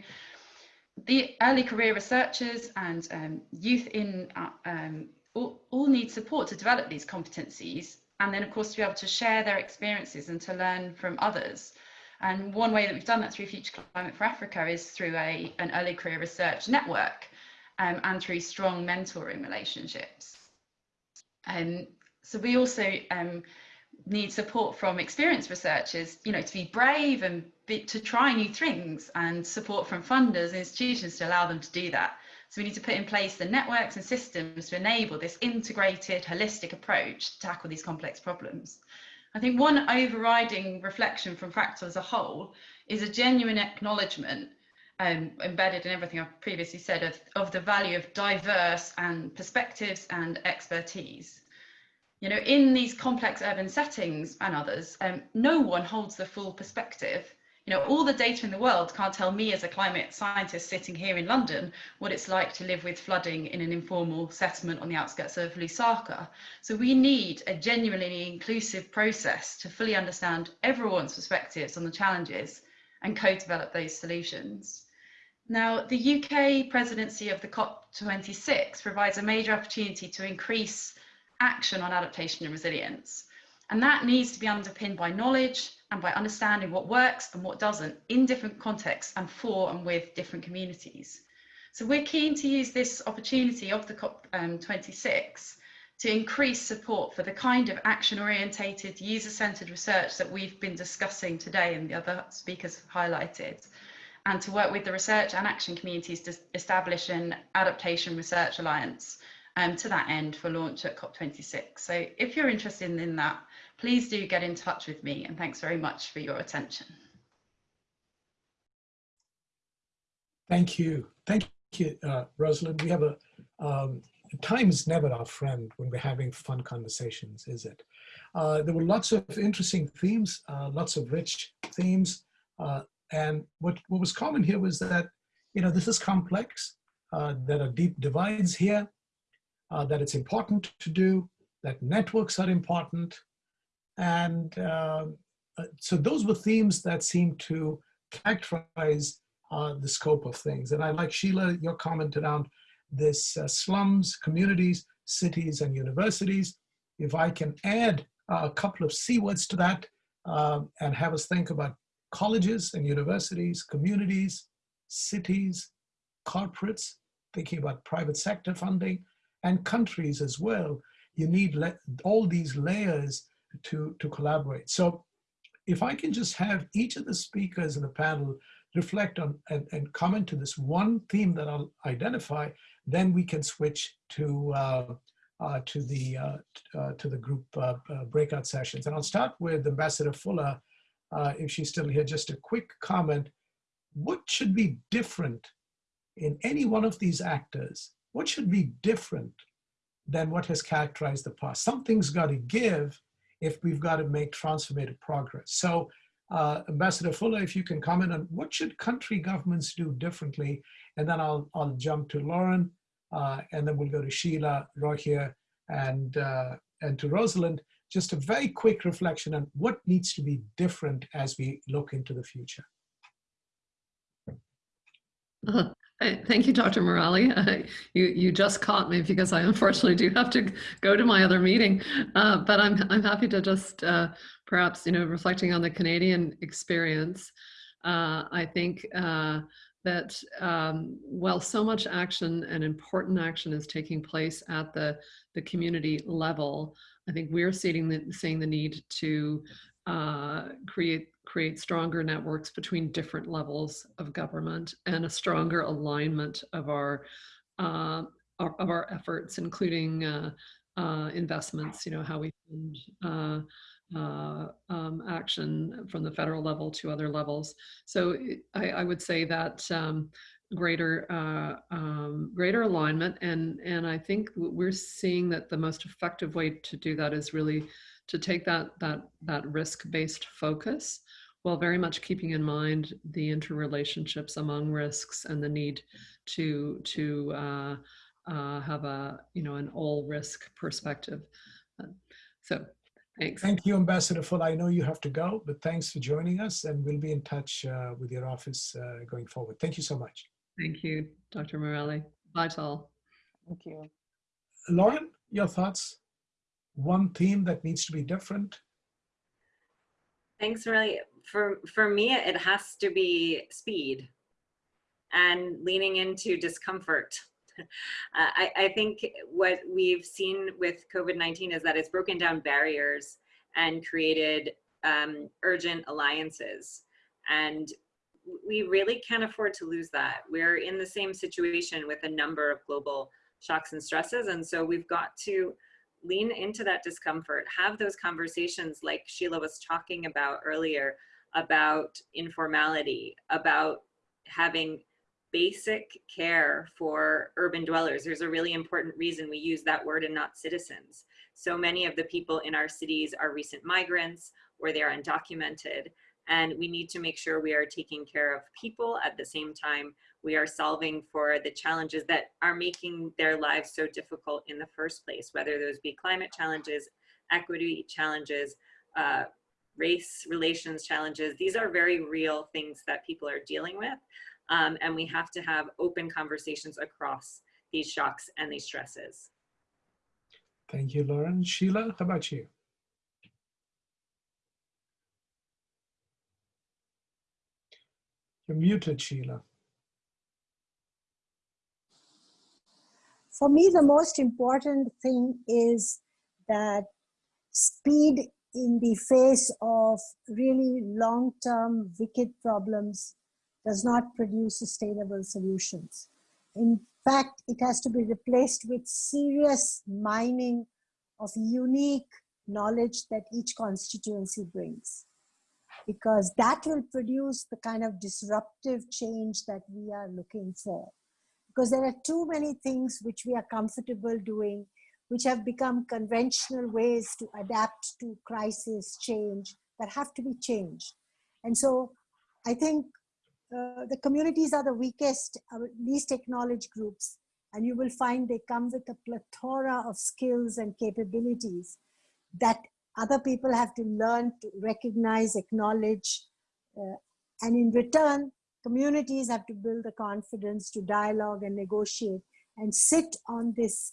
the early career researchers and um, youth in uh, um, all, all need support to develop these competencies and then of course to be able to share their experiences and to learn from others. And one way that we've done that through Future Climate for Africa is through a, an early career research network um, and through strong mentoring relationships. Um, so we also um, need support from experienced researchers, you know, to be brave and be, to try new things and support from funders and institutions to allow them to do that. So we need to put in place the networks and systems to enable this integrated, holistic approach to tackle these complex problems. I think one overriding reflection from Fractal as a whole is a genuine acknowledgement um, embedded in everything I've previously said of, of the value of diverse and perspectives and expertise. You know, in these complex urban settings and others, um, no one holds the full perspective You know, all the data in the world can't tell me as a climate scientist sitting here in London what it's like to live with flooding in an informal settlement on the outskirts of Lusaka. So we need a genuinely inclusive process to fully understand everyone's perspectives on the challenges and co-develop those solutions. Now, the UK presidency of the COP26 provides a major opportunity to increase action on adaptation and resilience. And that needs to be underpinned by knowledge and by understanding what works and what doesn't in different contexts and for and with different communities. So we're keen to use this opportunity of the COP26 um, to increase support for the kind of action-orientated, user-centered research that we've been discussing today and the other speakers have highlighted, and to work with the research and action communities to establish an adaptation research alliance um, to that end for launch at COP26. So if you're interested in that, please do get in touch with me and thanks very much for your attention. Thank you. Thank you, uh, Rosalind. We have a, um, time is never our friend when we're having fun conversations, is it? Uh, there were lots of interesting themes, uh, lots of rich themes. Uh, and what, what was common here was that, you know, this is complex. Uh, there are deep divides here, uh, that it's important to do, that networks are important, and uh, uh, so those were themes that seemed to characterize uh, the scope of things. And I like Sheela, your comment around this uh, slums, communities, cities, and universities. If I can add a couple of C words to that um, and have us think about colleges and universities, communities, cities, corporates, thinking about private sector funding, and countries as well. You need all these layers to, to collaborate. So if I can just have each of the speakers in the panel reflect on and, and comment to this one theme that I'll identify, then we can switch to uh, uh, to the uh, uh to the group uh, uh, breakout sessions. And I'll start with Ambassador Fuller, if she's still here. Just a quick comment: What should be different in any one of these actors? What should be different than what has characterized the past? Something's got to give if we've got to make transformative progress. So uh, Ambassador Fuller, if you can comment on what should country governments do differently, and then I'll, I'll jump to Lauren, uh, and then we'll go to Sheela, Rogier, and, uh, and to Rosalind. Just a very quick reflection on what needs to be different as we look into the future. Uh, (laughs) Thank you, Dr. Murali. (laughs) Uh, you you just caught me because I unfortunately do have to go to my other meeting, uh, but I'm I'm happy to just uh, perhaps you know reflecting on the Canadian experience. Uh, I think uh, that um, while so much action and important action is taking place at the the community level, I think we're seeing the seeing the need to uh, create create stronger networks between different levels of government and a stronger alignment of our, uh, of our efforts, including uh, uh, investments. You know how we fund uh, uh, um, action from the federal level to other levels. So I, I would say that. Um, greater uh, um, greater alignment and and I think we're seeing that the most effective way to do that is really to take that that that risk-based focus while very much keeping in mind the interrelationships among risks and the need to to uh, uh, have a you know an all risk perspective. So thanks. Thank you, Ambassador Full. I know you have to go, but thanks for joining us, and we'll be in touch uh, with your office uh, going forward. Thank you so much. Thank you, Dr. Morelli. Bye, all. Thank you. Lauren, your thoughts? One theme that needs to be different? Thanks, really. For, for me, it has to be speed and leaning into discomfort. (laughs) uh, I, I think what we've seen with COVID-19 is that it's broken down barriers and created um, urgent alliances. And we really can't afford to lose that. We're in the same situation with a number of global shocks and stresses. And so we've got to lean into that discomfort, have those conversations like Sheela was talking about earlier about informality, about having basic care for urban dwellers. There's a really important reason we use that word and not citizens. So many of the people in our cities are recent migrants or they're undocumented. And we need to make sure we are taking care of people at the same time we are solving for the challenges that are making their lives so difficult in the first place, whether those be climate challenges, equity challenges, uh, race relations challenges. These are very real things that people are dealing with. Um, and we have to have open conversations across these shocks and these stresses. Thank you, Lauren. Sheela, how about you? You're muted, Sheela. For me, the most important thing is that speed in the face of really long-term wicked problems does not produce sustainable solutions. In fact, it has to be replaced with serious mining of unique knowledge that each constituency brings. Because that will produce the kind of disruptive change that we are looking for. Because there are too many things which we are comfortable doing, which have become conventional ways to adapt to crisis, change, that have to be changed. And so I think uh, the communities are the weakest, uh, least acknowledged groups, and you will find they come with a plethora of skills and capabilities that other people have to learn to recognize, acknowledge, uh, and in return, communities have to build the confidence to dialogue and negotiate and sit on this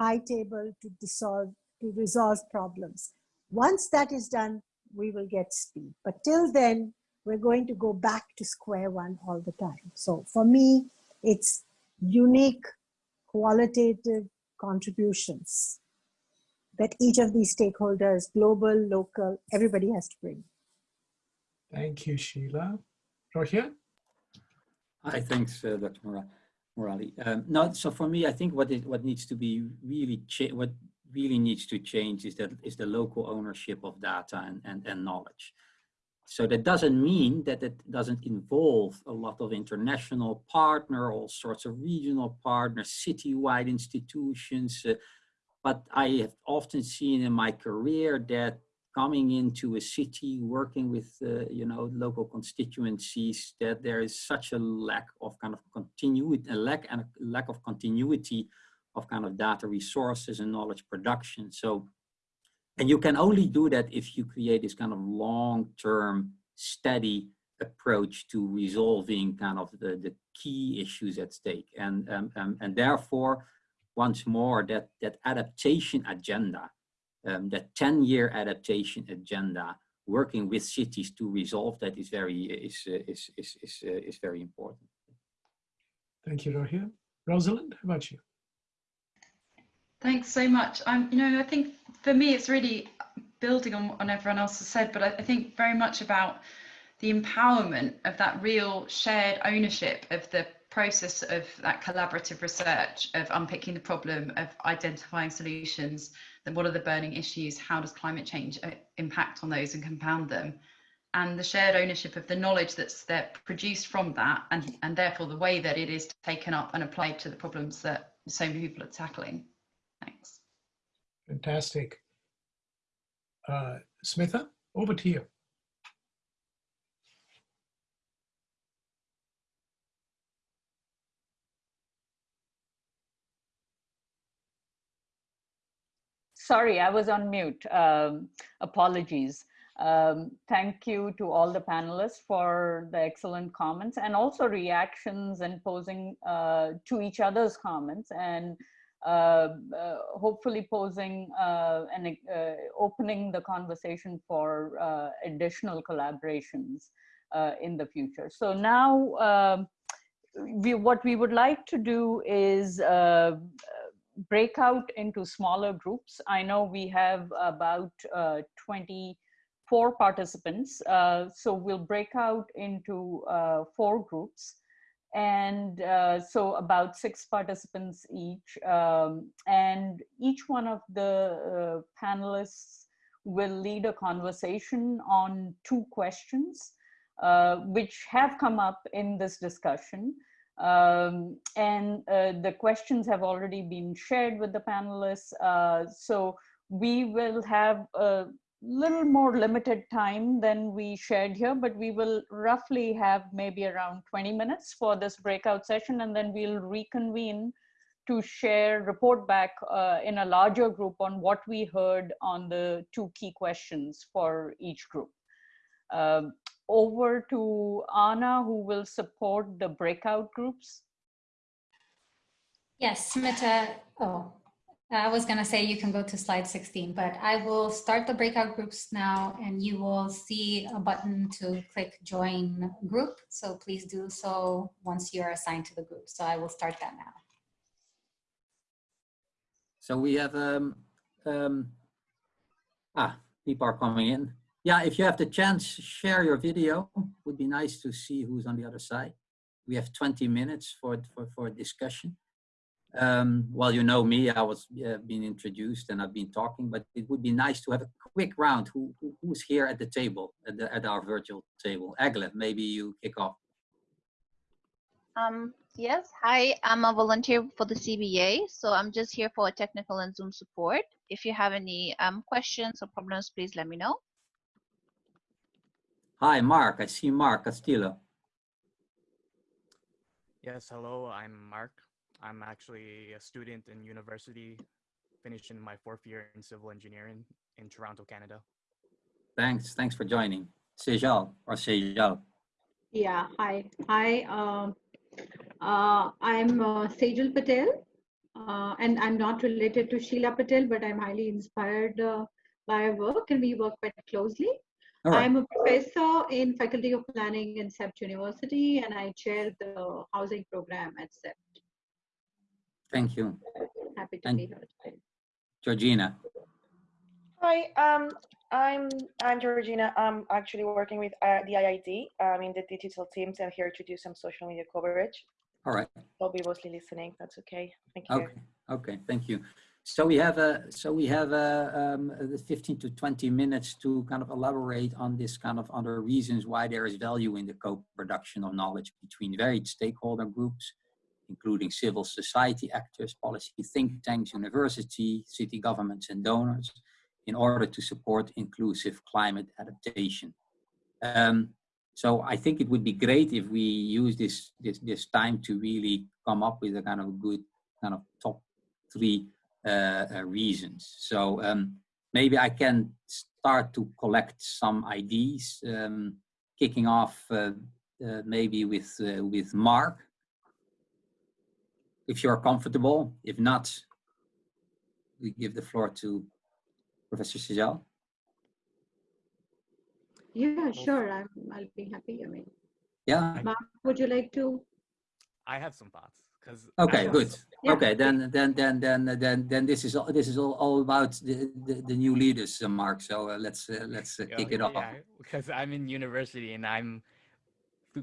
high table to dissolve, to resolve problems. Once that is done, we will get speed. But till then, we're going to go back to square one all the time. So for me, it's unique qualitative contributions that each of these stakeholders, global, local, everybody has to bring. Thank you, Sheela. Rohit? Hi, thanks, uh, Dr. Mora Morali. Um, no, so for me, I think what is what needs to be really what really needs to change is that is the local ownership of data and, and, and knowledge. So that doesn't mean that it doesn't involve a lot of international partner, all sorts of regional partners, citywide institutions. Uh, but I have often seen in my career that coming into a city, working with, uh, you know, local constituencies, that there is such a lack of kind of continuity, a lack and a lack of continuity of kind of data resources and knowledge production. So and you can only do that if you create this kind of long-term steady approach to resolving kind of the, the key issues at stake. And, um, um, and therefore, once more, that, that adaptation agenda, um, that 10-year adaptation agenda, working with cities to resolve that is very, is, is, is, is, uh, is very important. Thank you, Rohit. Rosalind, how about you? Thanks so much. Um, you know, I think for me, it's really building on, on everyone else has said, but I, I think very much about the empowerment of that real shared ownership of the process of that collaborative research of unpicking the problem of identifying solutions then what are the burning issues how does climate change uh, impact on those and compound them and the shared ownership of the knowledge that's that produced from that and and therefore the way that it is taken up and applied to the problems that so many people are tackling Thanks. Fantastic. Uh, Smitha, over to you. Sorry, I was on mute. Um, apologies. Um, thank you to all the panelists for the excellent comments and also reactions and posing uh, to each other's comments. And uh, uh, hopefully posing uh, and opening the conversation for additional collaborations in the future. So now um, we, what we would like to do is break out into smaller groups. I know we have about uh, 24 participants, uh, so we'll break out into uh, four groups and uh, so about six participants each um, and each one of the uh, panelists will lead a conversation on two questions uh, which have come up in this discussion um, and uh, the questions have already been shared with the panelists uh, so we will have a little more limited time than we shared here, but we will roughly have maybe around 20 minutes for this breakout session, and then we'll reconvene to share, report back uh, in a larger group on what we heard on the two key questions for each group. Um, over to Anna, who will support the breakout groups. Yes, Smita. Oh, I was going to say you can go to slide 16, but I will start the breakout groups now and you will see a button to click join group. So please do so once you're assigned to the group. So I will start that now. So we have, um, um, ah, people are coming in. Yeah, if you have the chance, share your video. It Would be nice to see who's on the other side. We have 20 minutes for, for, for discussion. Um, well, you know me, I was uh, being introduced and I've been talking, but it would be nice to have a quick round. Who, who Who's here at the table, at, the, at our virtual table? Egle, maybe you kick off. Um, yes, hi, I'm a volunteer for the CBA, so I'm just here for technical and Zoom support. If you have any um, questions or problems, please let me know. Hi, Mark. I see Mark Castillo. Yes, hello, I'm Mark. I'm actually a student in university, finishing my fourth year in civil engineering in Toronto, Canada. Thanks. Thanks for joining. Sejal or Sejal. Yeah, hi. Hi, um, uh, I'm uh, Sejal Patel, uh, and I'm not related to Sheela Patel, but I'm highly inspired uh, by her work, and we work quite closely. Right. I'm a professor in Faculty of Planning in CEPT University, and I chair the housing program at CEPT. Thank you. Happy to And- be here today. Georgina. Hi, um, I'm I'm Georgina. I'm actually working with uh, the IIT. I'm in the digital teams. I'm here to do some social media coverage. All right. I'll be mostly listening. That's okay. Thank you. Okay. Okay. Thank you. So we have a so we have a, um, the 15 to 20 minutes to kind of elaborate on this kind of other reasons why there is value in the co-production of knowledge between varied stakeholder groups, including civil society actors, policy think tanks, university, city governments, and donors, in order to support inclusive climate adaptation. Um, so I think it would be great if we use this, this, this time to really come up with a kind of good kind of top three reasons. So um, maybe I can start to collect some ideas, um, kicking off uh, uh, maybe with, uh, with Mark. If you're comfortable, if not, we give the floor to Professor Sejal. Yeah, sure. I'm, I'll be happy. I mean, Yeah. Mark, would you like to? I have some thoughts because Okay, good. Yeah. Okay, then then then then then then this is all this is all, all about the, the the new leaders, uh, Mark. So uh, let's uh, let's uh, kick it off. because I'm in university and I'm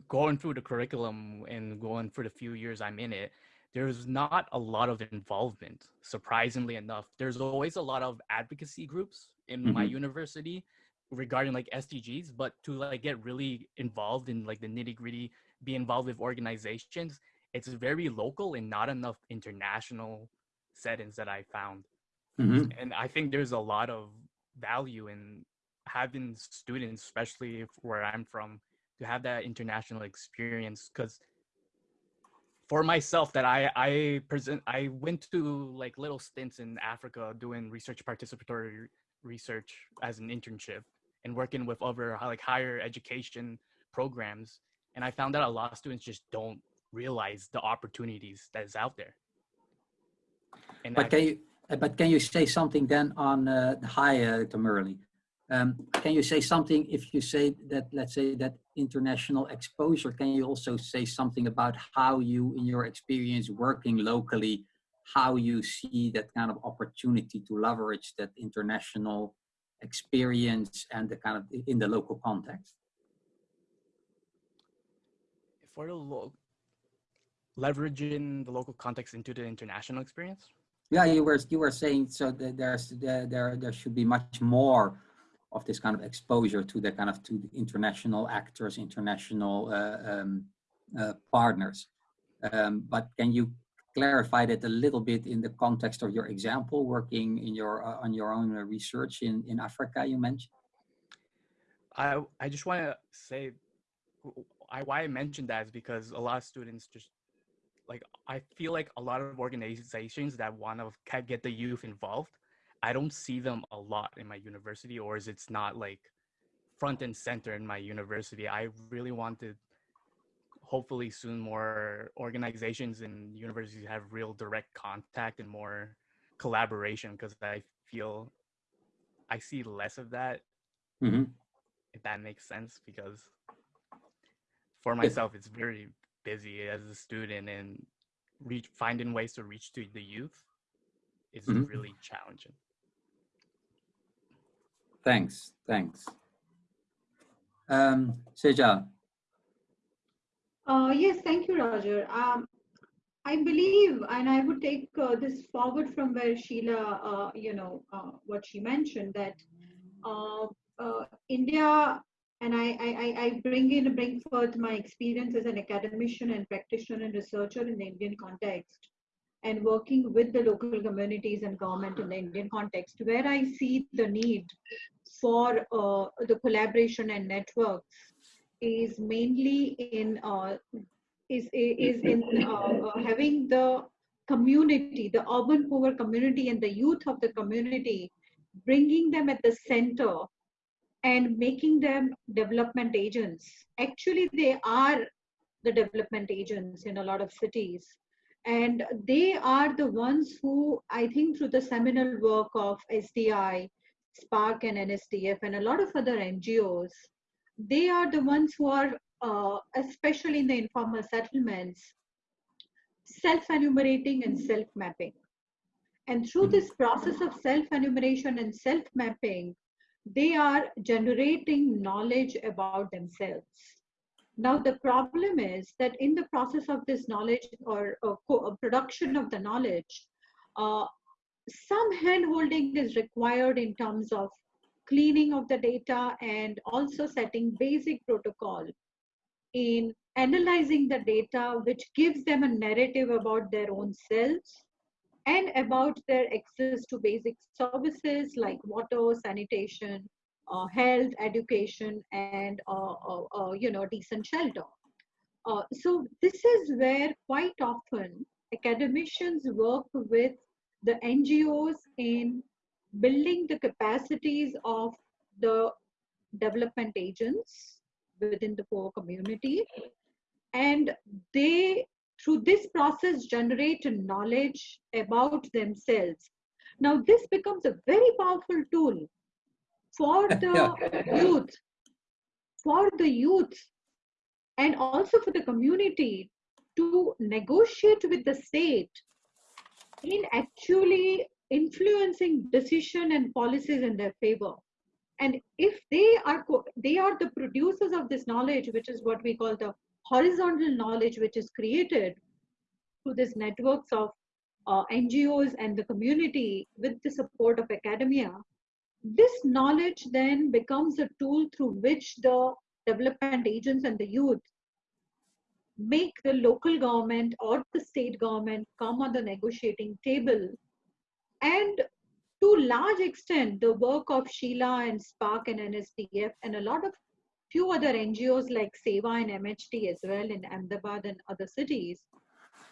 going through the curriculum and going through the few years I'm in it. There's not a lot of involvement, surprisingly enough. There's always a lot of advocacy groups in my Mhm. university regarding like SDGs, but to like get really involved in like the nitty gritty, be involved with organizations, it's very local and not enough international settings that I found. Mhm. And I think there's a lot of value in having students, especially where I'm from, to have that international experience. Because for myself, that I I present, I went to like little stints in Africa doing research participatory research as an internship and working with other like higher education programs. And I found that a lot of students just don't realize the opportunities that is out there. And But I- can you uh, but can you say something then on uh, hi, uh, Dr. Um, can you say something if you say that let's say that international exposure? Can you also say something about how you, in your experience working locally, how you see that kind of opportunity to leverage that international experience and the kind of in the local context? for the lo- leveraging the local context into the international experience Yeah, you were you were saying so that there's there there there should be much more of this kind of exposure to the kind of to the international actors, international uh, um, uh, partners. Um, but can you clarify that a little bit in the context of your example, working in your uh, on your own research in in Africa? You mentioned. I I just want to say, I why I mentioned that is because a lot of students just like I feel like a lot of organizations that want to get the youth involved, I don't see them a lot in my university, or is it's not like front and center in my university. I really wanted, hopefully soon more organizations and universities have real direct contact and more collaboration because I feel I see less of that. Mm-hmm. If that makes sense, because for myself, it's very busy as a student and reach finding ways to reach to the youth is mm-hmm. really challenging. Thanks, thanks. Um, Sejal. Uh, yes, thank you, Rogier. Um, I believe, and I would take uh, this forward from where Sheela, uh, you know, uh, what she mentioned that uh, uh, India, and I, I, I bring in, bring forth my experience as an academician and practitioner and researcher in the Indian context and working with the local communities and government in the Indian context, where I see the need for uh, the collaboration and networks is mainly in uh, is is in uh, uh, having the community, the urban poor community and the youth of the community, bringing them at the center and making them development agents. Actually, they are the development agents in a lot of cities. And they are the ones who, I think, through the seminal work of SDI, SPARC, and NSDF and a lot of other NGOs, they are the ones who are, uh, especially in the informal settlements, self-enumerating and self-mapping. And through this process of self-enumeration and self-mapping, they are generating knowledge about themselves. Now, the problem is that in the process of this knowledge or, or production of the knowledge, uh, some hand holding is required in terms of cleaning of the data and also setting basic protocol in analyzing the data which gives them a narrative about their own selves and about their access to basic services like water sanitation uh, health education and uh, uh, uh you know decent shelter uh, so this is where quite often academicians work with the NGOs in building the capacities of the development agents within the poor community. And they, through this process, generate knowledge about themselves. Now, this becomes a very powerful tool for (laughs) the youth, for the youth, and also for the community to negotiate with the state in actually influencing decision and policies in their favor and if they are they are the producers of this knowledge which is what we call the horizontal knowledge which is created through these networks of uh, ngos and the community with the support of academia this knowledge then becomes a tool through which the development agents and the youth make the local government or the state government come on the negotiating table. And to large extent, the work of Sheela and SPARC and NSDF and a lot of few other NGOs like SEWA and MHT as well in Ahmedabad and other cities,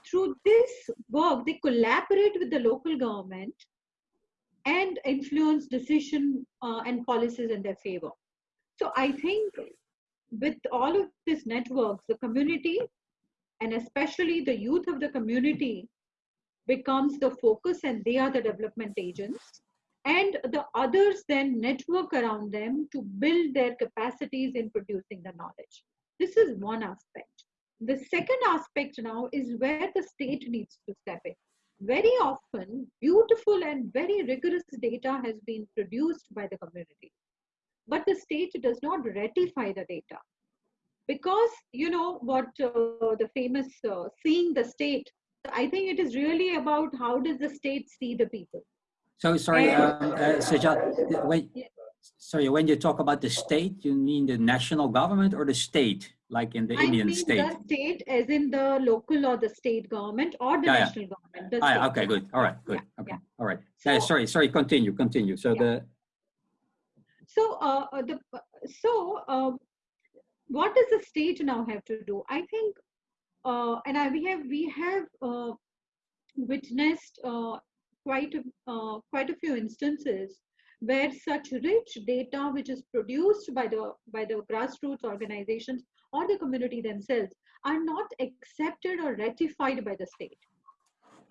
through this work, they collaborate with the local government and influence decision uh, and policies in their favor. So I think with all of these networks, the community and especially the youth of the community becomes the focus and they are the development agents and the others then network around them to build their capacities in producing the knowledge. This is one aspect. The second aspect now is where the state needs to step in. Very often beautiful and very rigorous data has been produced by the community but the state does not ratify the data. Because you know what uh, the famous uh, seeing the state i think it is really about how does the state see the people so sorry um, uh, Sajad, when, sorry when you talk about the state you mean the national government or the state like in the I Indian mean state. the state as in the local or the state government or the Yeah, yeah. national government. the Ah, yeah, okay, good. All right, good. Yeah, Okay, yeah. all right. Yeah, So- sorry, sorry. Continue, continue. So Yeah. the So, uh, uh, the so um, what does the state now have to do? I think, uh, and I, we have we have uh, witnessed uh, quite a, uh, quite a few instances where such rich data, which is produced by the by the grassroots organizations or the community themselves, are not accepted or ratified by the state.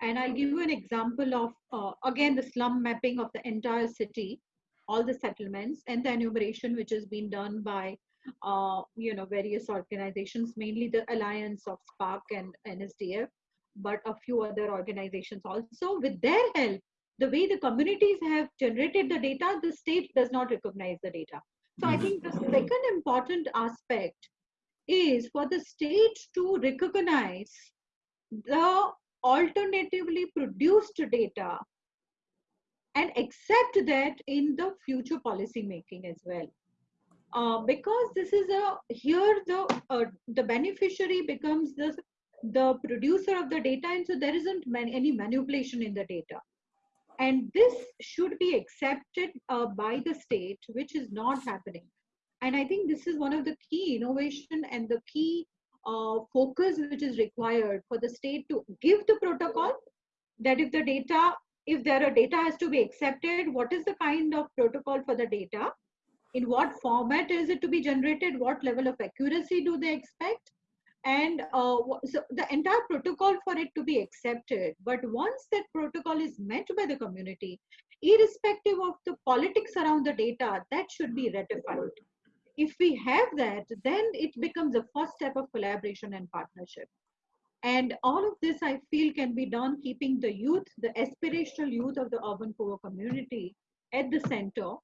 And I'll give you an example of uh, again the slum mapping of the entire city all the settlements and the enumeration which has been done by uh, you know various organizations mainly the alliance of SPARC and nsdf but a few other organizations also. With their help the way the communities have generated the data the state does not recognize the data. So i think the second important aspect is for the state to recognize the alternatively produced data and accept that in the future policy making as well. Uh, because this is a here the uh, the beneficiary becomes the the producer of the data and so there isn't man, any manipulation in the data. And this should be accepted uh, by the state which is not happening. And i think this is one of the key innovation and the key uh, focus which is required for the state to give the protocol that if the data if there are data has to be accepted what is the kind of protocol for the data? In what format is it to be generated? What level of accuracy do they expect and uh, so the entire protocol for it to be accepted but once that protocol is met by the community irrespective of the politics around the data that should be ratified. If we have that then it becomes the first step of collaboration and partnership. And all of this i feel can be done keeping the youth the aspirational youth of the urban poor community at the center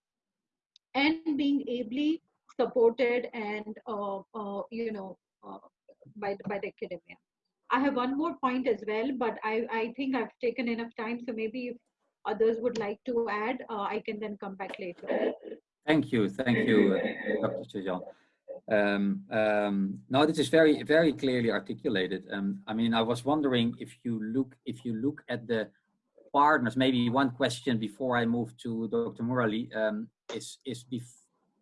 and being ably supported and uh, uh, you know uh, by by the academia i have one more point as well but i i think i've taken enough time so maybe if others would like to add uh, i can then come back later Thank you, thank you, uh, Dr. Chajan. Um, um, no, this is very, very clearly articulated. Um, I mean, I was wondering if you look, if you look at the partners. Maybe one question before I move to Dr. Murali um, is is if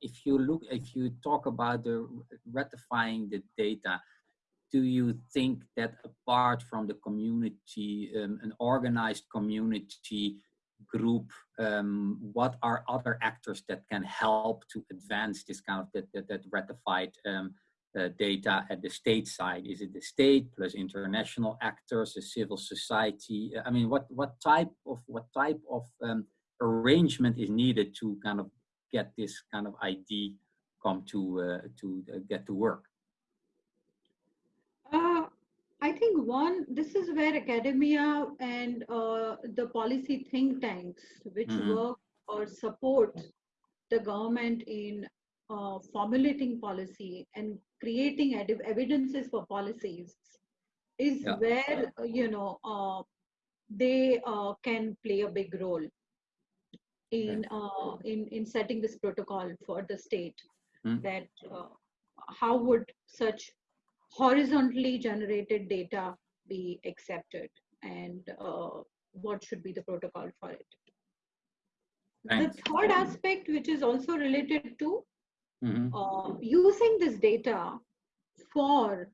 if you look, if you talk about the ratifying the data, do you think that apart from the community, um, an organized community group, um, what are other actors that can help to advance this kind of that, that, that ratified um, uh, data at the state side? Is it the state plus international actors, the civil society? I mean, what what type of what type of um, arrangement is needed to kind of get this kind of ID come to uh, to uh, get to work? I think one, this is where academia and uh, the policy think tanks, which Mhm. work or support the government in uh, formulating policy and creating ed- evidences for policies, is Yeah. where uh, you know uh, they uh, can play a big role in uh, in in setting this protocol for the state. Mm. That uh, how would such horizontally generated data be accepted and uh, what should be the protocol for it. Thanks. The third aspect, which is also related to Mhm. uh, using this data for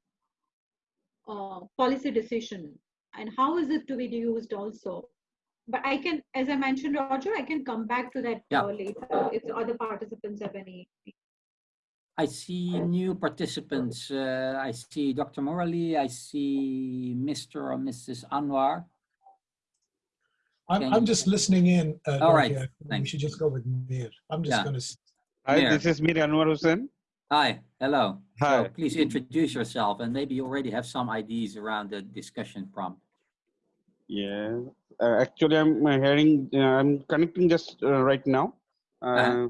uh, policy decision and how is it to be used also. But I can, as I mentioned, Rogier, I can come back to that Yeah. later if the other participants have any. I see new participants. Uh, I see Dr. Morley. I see Mr. or Mrs. Anwar. I'm, Can I'm just listening in. Uh, All right, Dorothy. We thanks. should just go with Mir. I'm just Yeah. going to. Hi, Mir. this is Mir Anwar Hussain. Hi, hello. So Hi. please introduce yourself and maybe you already have some ideas around the discussion prompt. Yeah, uh, actually, I'm uh, hearing, uh, I'm connecting just uh, right now. Uh, Uh-huh.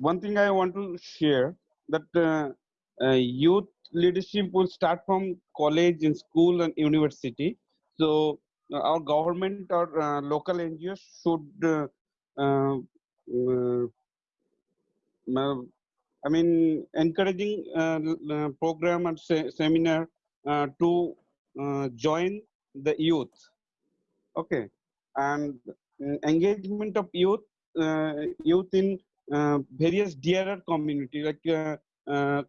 One thing I want to share that uh, uh, youth leadership will start from college and school and university. So uh, our government or local NGOs should uh, I mean, encouraging uh, uh, program and se seminar uh, to join the youth. Okay, and uh, engagement of youth, youth in Uh, various DRR community like uh,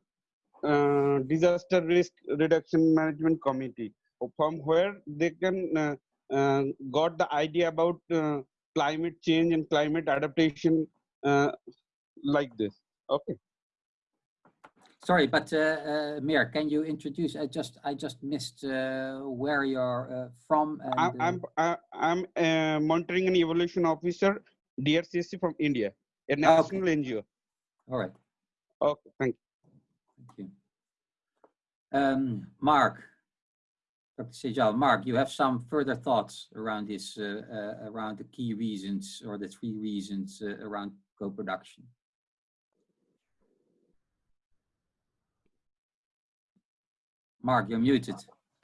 uh, disaster risk reduction management committee, from where they can got the idea about climate change and climate adaptation like this. Okay. Sorry, but uh, uh, Mir, can you introduce? I just I just missed uh, where you're uh, from. And, I'm I'm I'm a monitoring and evolution officer, DRCSC from India, a national okay. NGO. All right. Okay, thank you. Thank you. Um, Mark, Dr. Sejal, Mark, you have some further thoughts around this, uh, uh, around the key reasons or the three reasons around co-production. Mark, you're muted.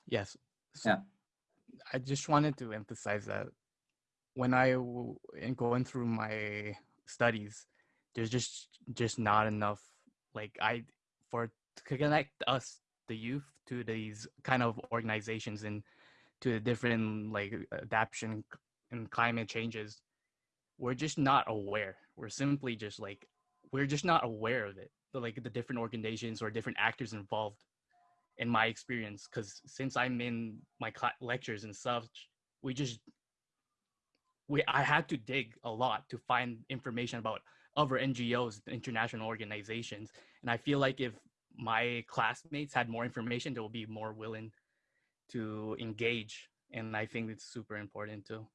Yes. So yeah. I just wanted to emphasize that when I in going through my studies, there's just just not enough like I for to connect us the youth to these kind of organizations and to the different like adaptation and climate changes we're just not aware. We're simply just like we're just not aware of it the, like the different organizations or different actors involved in my experience because since i'm in my lectures and such we just we i had to dig a lot to find information about other ngos international organizations and i feel like if my classmates had more information they will be more willing to engage and i think it's super important too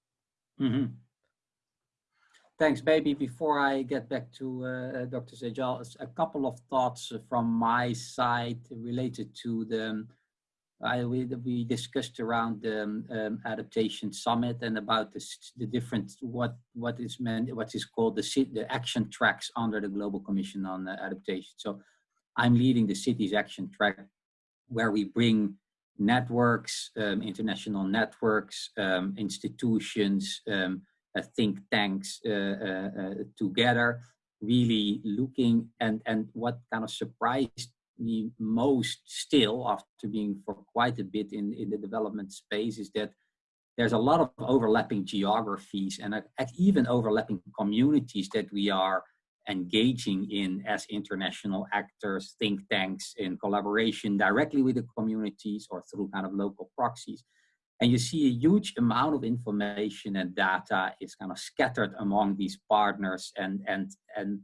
mm-hmm. Thanks, baby. Before I get back to uh, Dr. Sejal, a couple of thoughts from my side related to the, I, we, we discussed around the um, adaptation summit and about this, the different, what, what is meant, what is called the, the action tracks under the Global Commission on uh, Adaptation. So I'm leading the cities action track where we bring networks, um, international networks, um, institutions, um, uh, think tanks uh, uh, together, really looking and, and what kind of surprised me most still after being for quite a bit in, in the development space is that there's a lot of overlapping geographies and uh, even overlapping communities that we are engaging in as international actors, think tanks in collaboration directly with the communities or through kind of local proxies. And you see a huge amount of information and data is kind of scattered among these partners and, and, and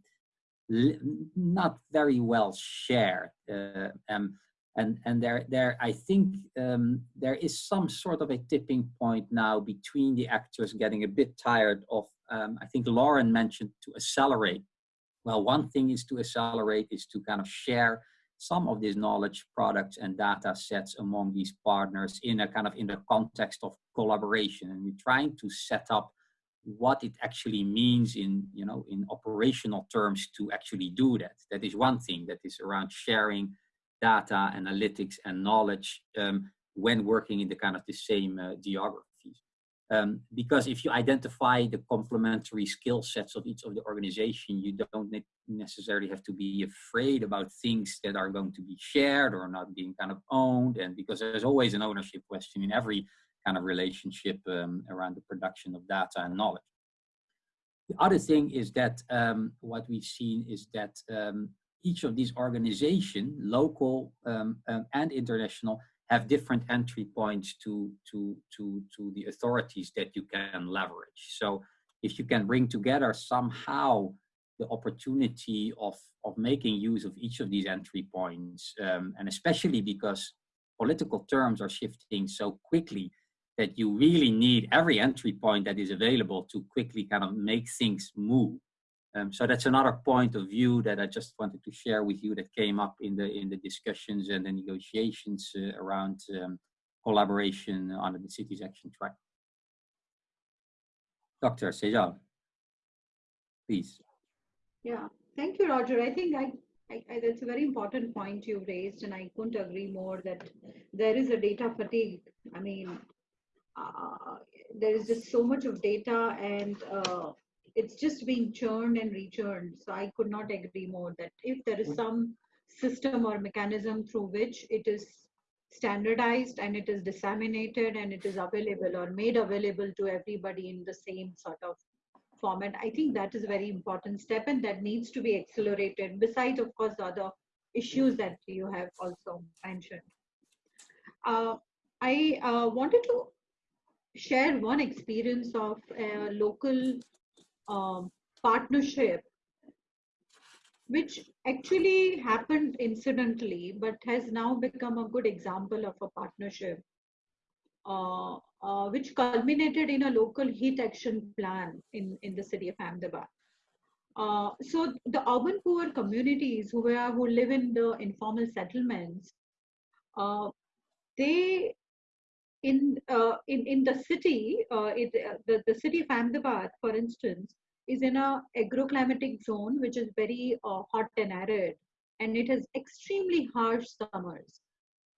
not very well shared. Uh, um, and and there, there I think um, there is some sort of a tipping point now between the actors getting a bit tired of, um, I think Lauren mentioned to accelerate. Well, one thing is to accelerate is to kind of share some of these knowledge products and data sets among these partners in a kind of in the context of collaboration and we're trying to set up what it actually means in you know in operational terms to actually do that that is one thing that is around sharing data analytics and knowledge um, when working in the kind of the same uh, geography um, because if you identify the complementary skill sets of each of the organization, you don't necessarily have to be afraid about things that are going to be shared or not being kind of owned. And because there's always an ownership question in every kind of relationship um, around the production of data and knowledge. The other thing is that um, what we've seen is that um, each of these organizations, local um, um, and international, have different entry points to, to, to, to the authorities that you can leverage. So if you can bring together somehow the opportunity of, of making use of each of these entry points, um, and especially because political terms are shifting so quickly that you really need every entry point that is available to quickly kind of make things move. Um, so that's another point of view that I just wanted to share with you that came up in the in the discussions and the negotiations uh, around um, collaboration under the city's action track. Dr. Sejal, please. Yeah, thank you, Rogier. I think I, I, I, that's a very important point you've raised, and I couldn't agree more that there is a data fatigue. I mean, uh, there is just so much of data and uh, it's just being churned and rechurned. So I could not agree more that if there is some system or mechanism through which it is standardized and it is disseminated and it is available or made available to everybody in the same sort of format, I think that is a very important step and that needs to be accelerated besides, of course, the other issues that you have also mentioned. Uh, I uh, wanted to share one experience of a local um, partnership which actually happened incidentally but has now become a good example of a partnership uh, uh, which culminated in a local heat action plan in, in the city of Ahmedabad. Uh, so the urban poor communities who, are, who live in the informal settlements, uh, they in uh, in in the city, uh, it, uh, the the city of Ahmedabad, for instance, is in a agroclimatic zone which is very uh, hot and arid, and it has extremely harsh summers.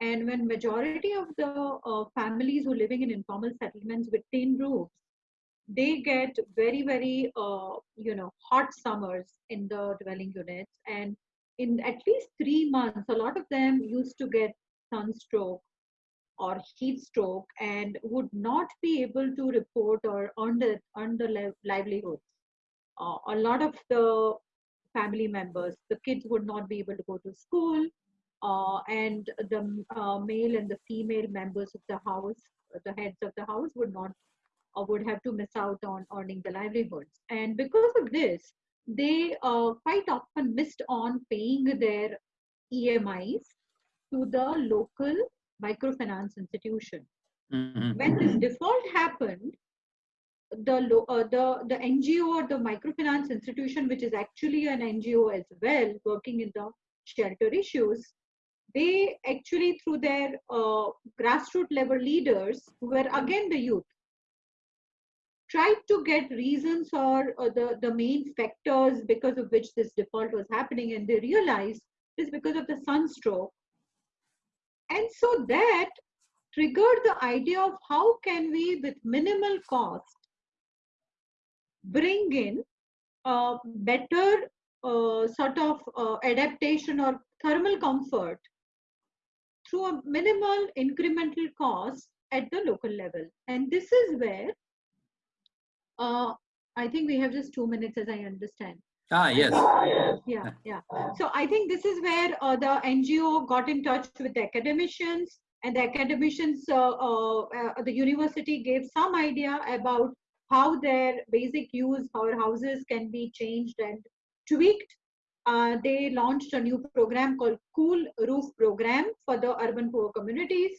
And when majority of the uh, families who are living in informal settlements with tin roofs, they get very very uh, you know hot summers in the dwelling units, and in at least three months, a lot of them used to get sunstroke or heat stroke and would not be able to report or earn the, earn the livelihoods. Uh, a lot of the family members, the kids would not be able to go to school, uh, and the uh, male and the female members of the house, the heads of the house, would not or would have to miss out on earning the livelihoods. And because of this, they uh, quite often missed on paying their EMIs to the local microfinance institution. Mhm. When this default happened, the uh, the the NGO or the microfinance institution, which is actually an NGO as well, working in the shelter issues, they actually through their uh, grassroots level leaders, who were again the youth, tried to get reasons or, or the the main factors because of which this default was happening, and they realized it's because of the sunstroke and so that triggered the idea of how can we, with minimal cost, bring in a better uh, sort of uh, adaptation or thermal comfort through a minimal incremental cost at the local level. And this is where uh, I think we have just two minutes as I understand. Ah, yes. Yeah, yeah. So I think this is where uh, the NGO got in touch with the academicians, and the academicians, uh, uh, uh, the university gave some idea about how their basic use, how houses can be changed and tweaked. Uh, they launched a new program called Cool Roof Program for the urban poor communities.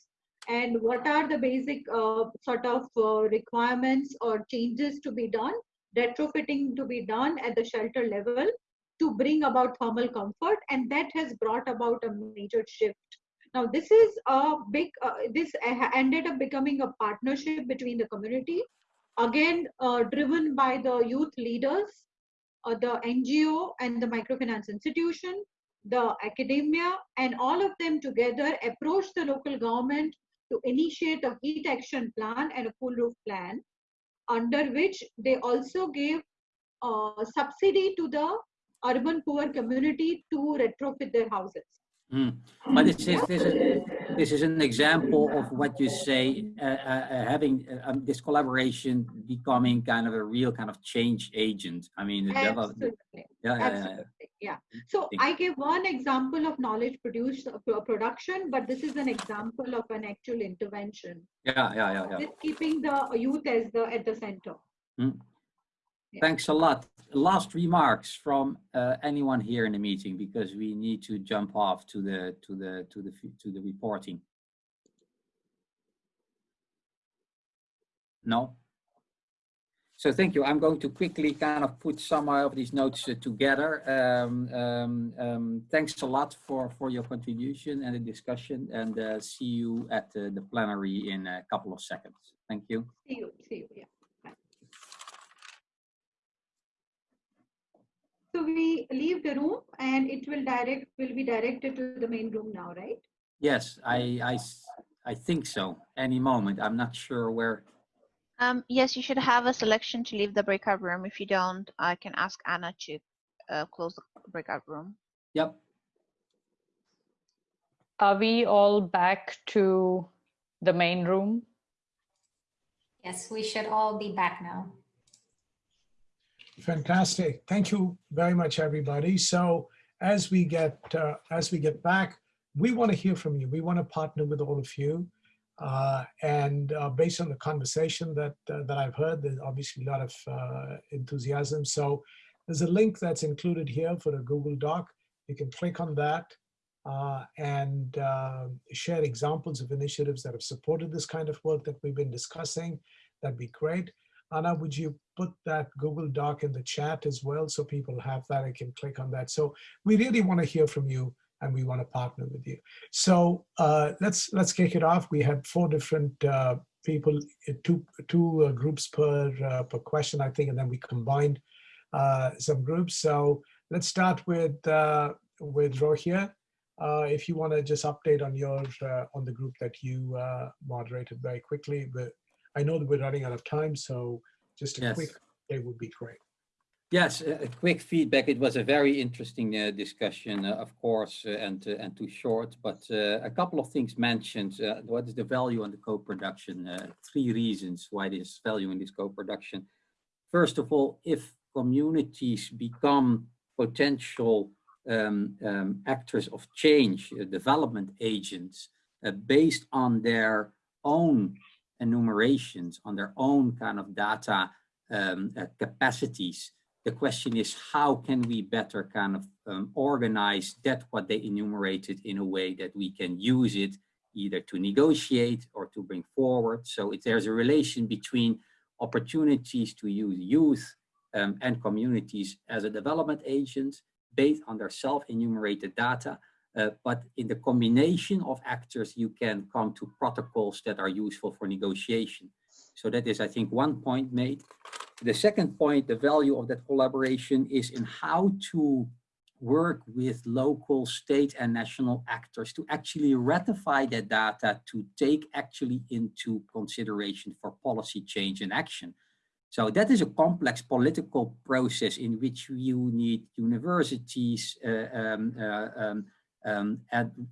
And what are the basic uh, sort of uh, requirements or changes to be done? Retrofitting to be done at the shelter level to bring about thermal comfort and that has brought about a major shift. Now this is a big uh, this ended up becoming a partnership between the community again uh, driven by the youth leaders uh, the ngo and the microfinance institution the academia and all of them together approached the local government to initiate a heat action plan and a cool roof plan under which they also gave uh, subsidy to the urban poor community to retrofit their houses. Mm. But this is, this is this is an example of what you say, uh, uh, uh having um, this collaboration becoming kind of a real kind of change agent. I mean, absolutely, yeah, yeah, absolutely, yeah. So I gave one example of knowledge produced uh, production, but this is an example of an actual intervention. Yeah, yeah, yeah, yeah. With keeping the youth as the at the center. Mm. Thanks a lot. Last remarks from uh, anyone here in the meeting because we need to jump off to the to the to the to the reporting. No. So thank you. I'm going to quickly kind of put some of these notes uh, together. Um, um, um, thanks a lot for for your contribution and the discussion, and uh, see you at uh, the plenary in a couple of seconds. Thank you. See you. See you. Yeah. So we leave the room and it will direct will be directed to the main room now, right? Yes, I, I, I think so. Any moment. I'm not sure where. Um, yes, you should have a selection to leave the breakout room. If you don't, I can ask Anna to uh, close the breakout room. Yep. Are we all back to the main room? Yes, we should all be back now. Fantastic. Thank you very much, everybody. So as we get uh, as we get back, we want to hear from you. We want to partner with all of you. Uh, and uh, based on the conversation that uh, that I've heard, there's obviously a lot of uh, enthusiasm. So there's a link that's included here for a Google Doc. You can click on that uh, and uh, share examples of initiatives that have supported this kind of work that we've been discussing. That'd be great. Anna, would you put that Google Doc in the chat as well so people have that and can click on that? So we really want to hear from you and we want to partner with you. So uh, let's let's kick it off. We had four different uh, people, uh, two two uh, groups per uh, per question, I think, and then we combined uh, some groups. So let's start with with Rogier. if you want to just update on your on the group that you moderated very quickly, but I know that we're running out of time, so just a Yes. quick update would be great. Yes, a quick feedback. It was a very interesting uh, discussion, uh, of course, uh, and uh, and too short. But uh, a couple of things mentioned. What is the value on the co-production? Three reasons why there's value in this co-production. First of all, if communities become potential um, um, actors of change, development agents, based on their own enumerations, on their own kind of data um, capacities, the question is how can we better kind of um, organize that what they enumerated in a way that we can use it either to negotiate or to bring forward. So if there's a relation between opportunities to use youth um, and communities as a development agent based on their self-enumerated data. Uh, but in the combination of actors, you can come to protocols that are useful for negotiation. So that is, I think, one point made. The second point, the value of that collaboration is in how to work with local, state and national actors to actually ratify that data to take actually into consideration for policy change and action. So that is a complex political process in which you need universities, uh, um, uh, um, um,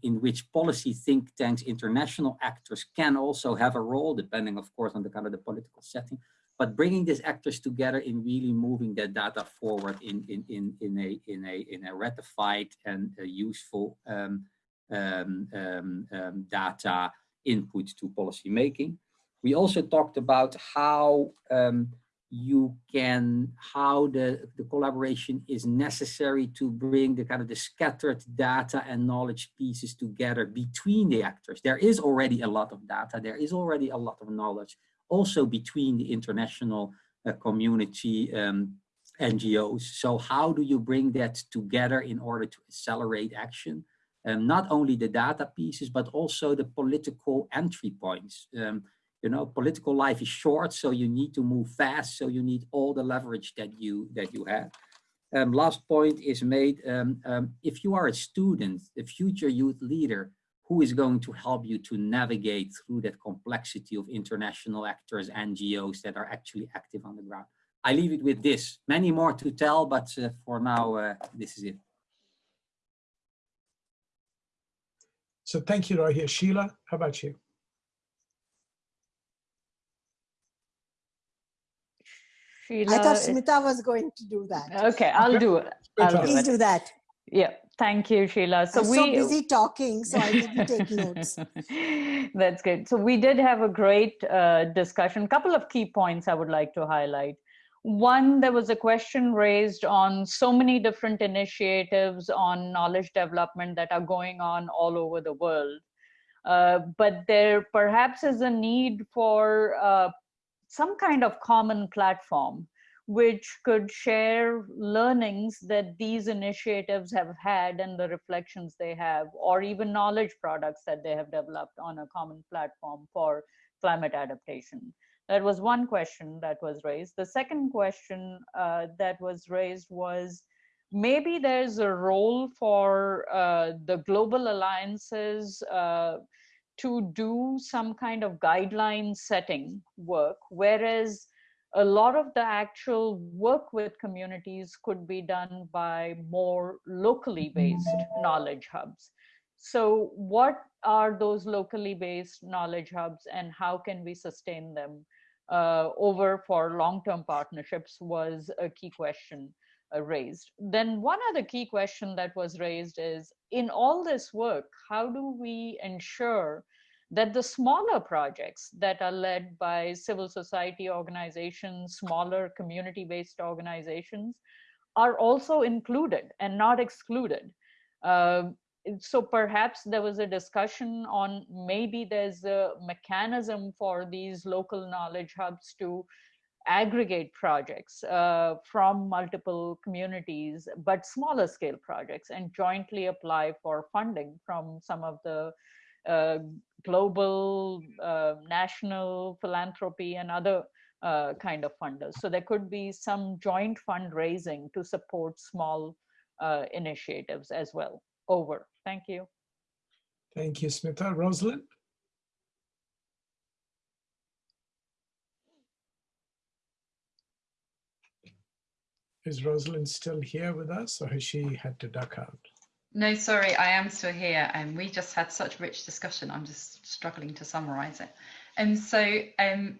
in which policy think tanks, international actors can also have a role, depending, of course, on the kind of the political setting but bringing these actors together in really moving that data forward in in in in a in a in a ratified and a useful um, um, um, um, data input to policy making. We also talked about how um, you can how the the collaboration is necessary to bring the kind of the scattered data and knowledge pieces together between the actors. There is already a lot of data. There is already a lot of knowledge also between the international uh, community um, NGOs. So how do you bring that together in order to accelerate action? Um, not only the data pieces, but also the political entry points. Um, you know, political life is short, so you need to move fast. So you need all the leverage that you that you have. Um, last point is made. Um, um, if you are a student, a future youth leader, who is going to help you to navigate through that complexity of international actors, NGOs that are actually active on the ground. I leave it with this. Many more to tell, but uh, for now, uh, this is it. So thank you, Rogier. Sheela, how about you? Sheela, I thought Smita was going to do that. Okay, I'll Okay. do it. I'll do Please it. do that. Yeah, thank you, Sheela. So I'm we so busy talking, so I didn't take notes. (laughs) That's good. So we did have a great uh, discussion. Couple of key points I would like to highlight. One, there was a question raised on so many different initiatives on knowledge development that are going on all over the world. Uh, but there perhaps is a need for uh, some kind of common platform which could share learnings that these initiatives have had and the reflections they have, or even knowledge products that they have developed on a common platform for climate adaptation. That was one question that was raised. The second question uh, that was raised was maybe there's a role for uh, the global alliances uh, to do some kind of guideline setting work, whereas a lot of the actual work with communities could be done by more locally based knowledge hubs. So what are those locally based knowledge hubs and how can we sustain them uh, over for long-term partnerships was a key question uh, raised. Then one other key question that was raised is, in all this work, how do we ensure that the smaller projects that are led by civil society organizations, smaller community-based organizations, are also included and not excluded. Uh, so perhaps there was a discussion on maybe there's a mechanism for these local knowledge hubs to aggregate projects uh, from multiple communities, but smaller scale projects and jointly apply for funding from some of the global, uh, national philanthropy and other uh, kind of funders. So there could be some joint fundraising to support small uh, initiatives as well. Over. Thank you. Thank you, Smita. Rosalind? Is Rosalind still here with us or has she had to duck out? No, sorry, I am still here, and we just had such rich discussion. I'm just struggling to summarise it. And so, um,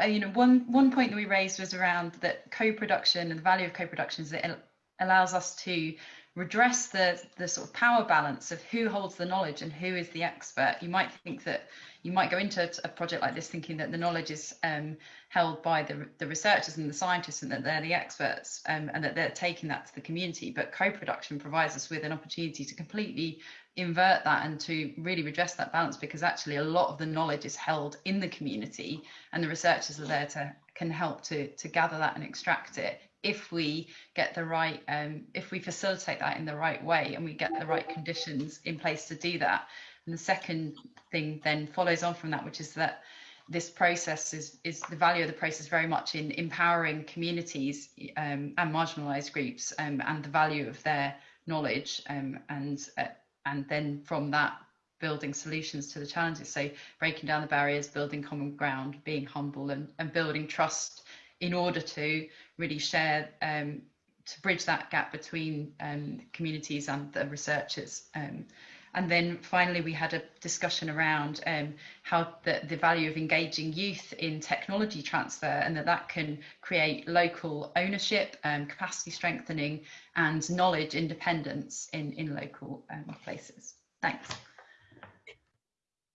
uh, you know, one one point that we raised was around that co-production and the value of co-production is it allows us to redress the the sort of power balance of who holds the knowledge and who is the expert. You might think that you might go into a project like this thinking that the knowledge is um, held by the, the researchers and the scientists and that they're the experts um, and that they're taking that to the community. But co-production provides us with an opportunity to completely invert that and to really redress that balance because actually a lot of the knowledge is held in the community and the researchers are there to can help to to gather that and extract it if we get the right um, if we facilitate that in the right way and we get the right conditions in place to do that. And the second thing then follows on from that which is that this process is is the value of the process very much in empowering communities um, and marginalized groups um, and the value of their knowledge um, and uh, and then from that building solutions to the challenges. So breaking down the barriers building common ground being humble and, and building trust in order to really share um, to bridge that gap between um, communities and the researchers. Um, and then finally, we had a discussion around um, how the, the value of engaging youth in technology transfer and that that can create local ownership, um, capacity strengthening and knowledge independence in, in local um, places. Thanks.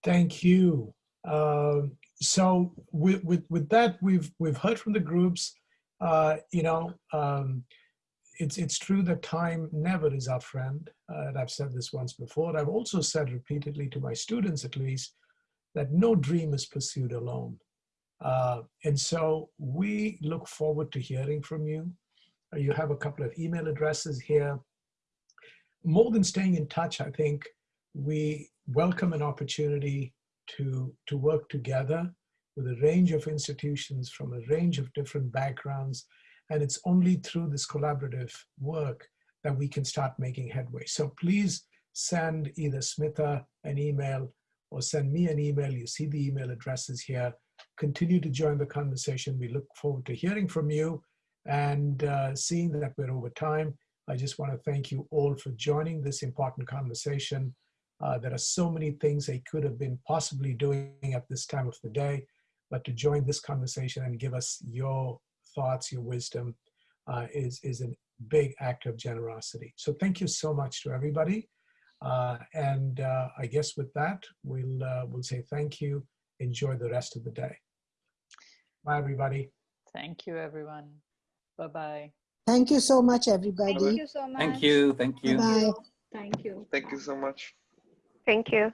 Thank you. Um, so with, with, with that, we've, we've heard from the groups, uh, you know, um, it's, it's true that time never is our friend. Uh, and I've said this once before. I've also said repeatedly to my students, at least, that no dream is pursued alone. Uh, and so we look forward to hearing from you. Uh, you have a couple of email addresses here. More than staying in touch, I think we welcome an opportunity to, to work together with a range of institutions from a range of different backgrounds. And it's only through this collaborative work that we can start making headway. So please send either Smita an email or send me an email. You see the email addresses here. Continue to join the conversation. We look forward to hearing from you and uh, seeing that we're over time. I just want to thank you all for joining this important conversation. Uh, there are so many things they could have been possibly doing at this time of the day, but to join this conversation and give us your thoughts, your wisdom uh, is, is a big act of generosity. So thank you so much to everybody. Uh, and uh, I guess with that, we'll, uh, we'll say thank you. Enjoy the rest of the day. Bye, everybody. Thank you, everyone. Bye-bye. Thank you so much, everybody. Thank you so much. Thank you. Thank you. Bye. Thank you. Thank you so much. Thank you.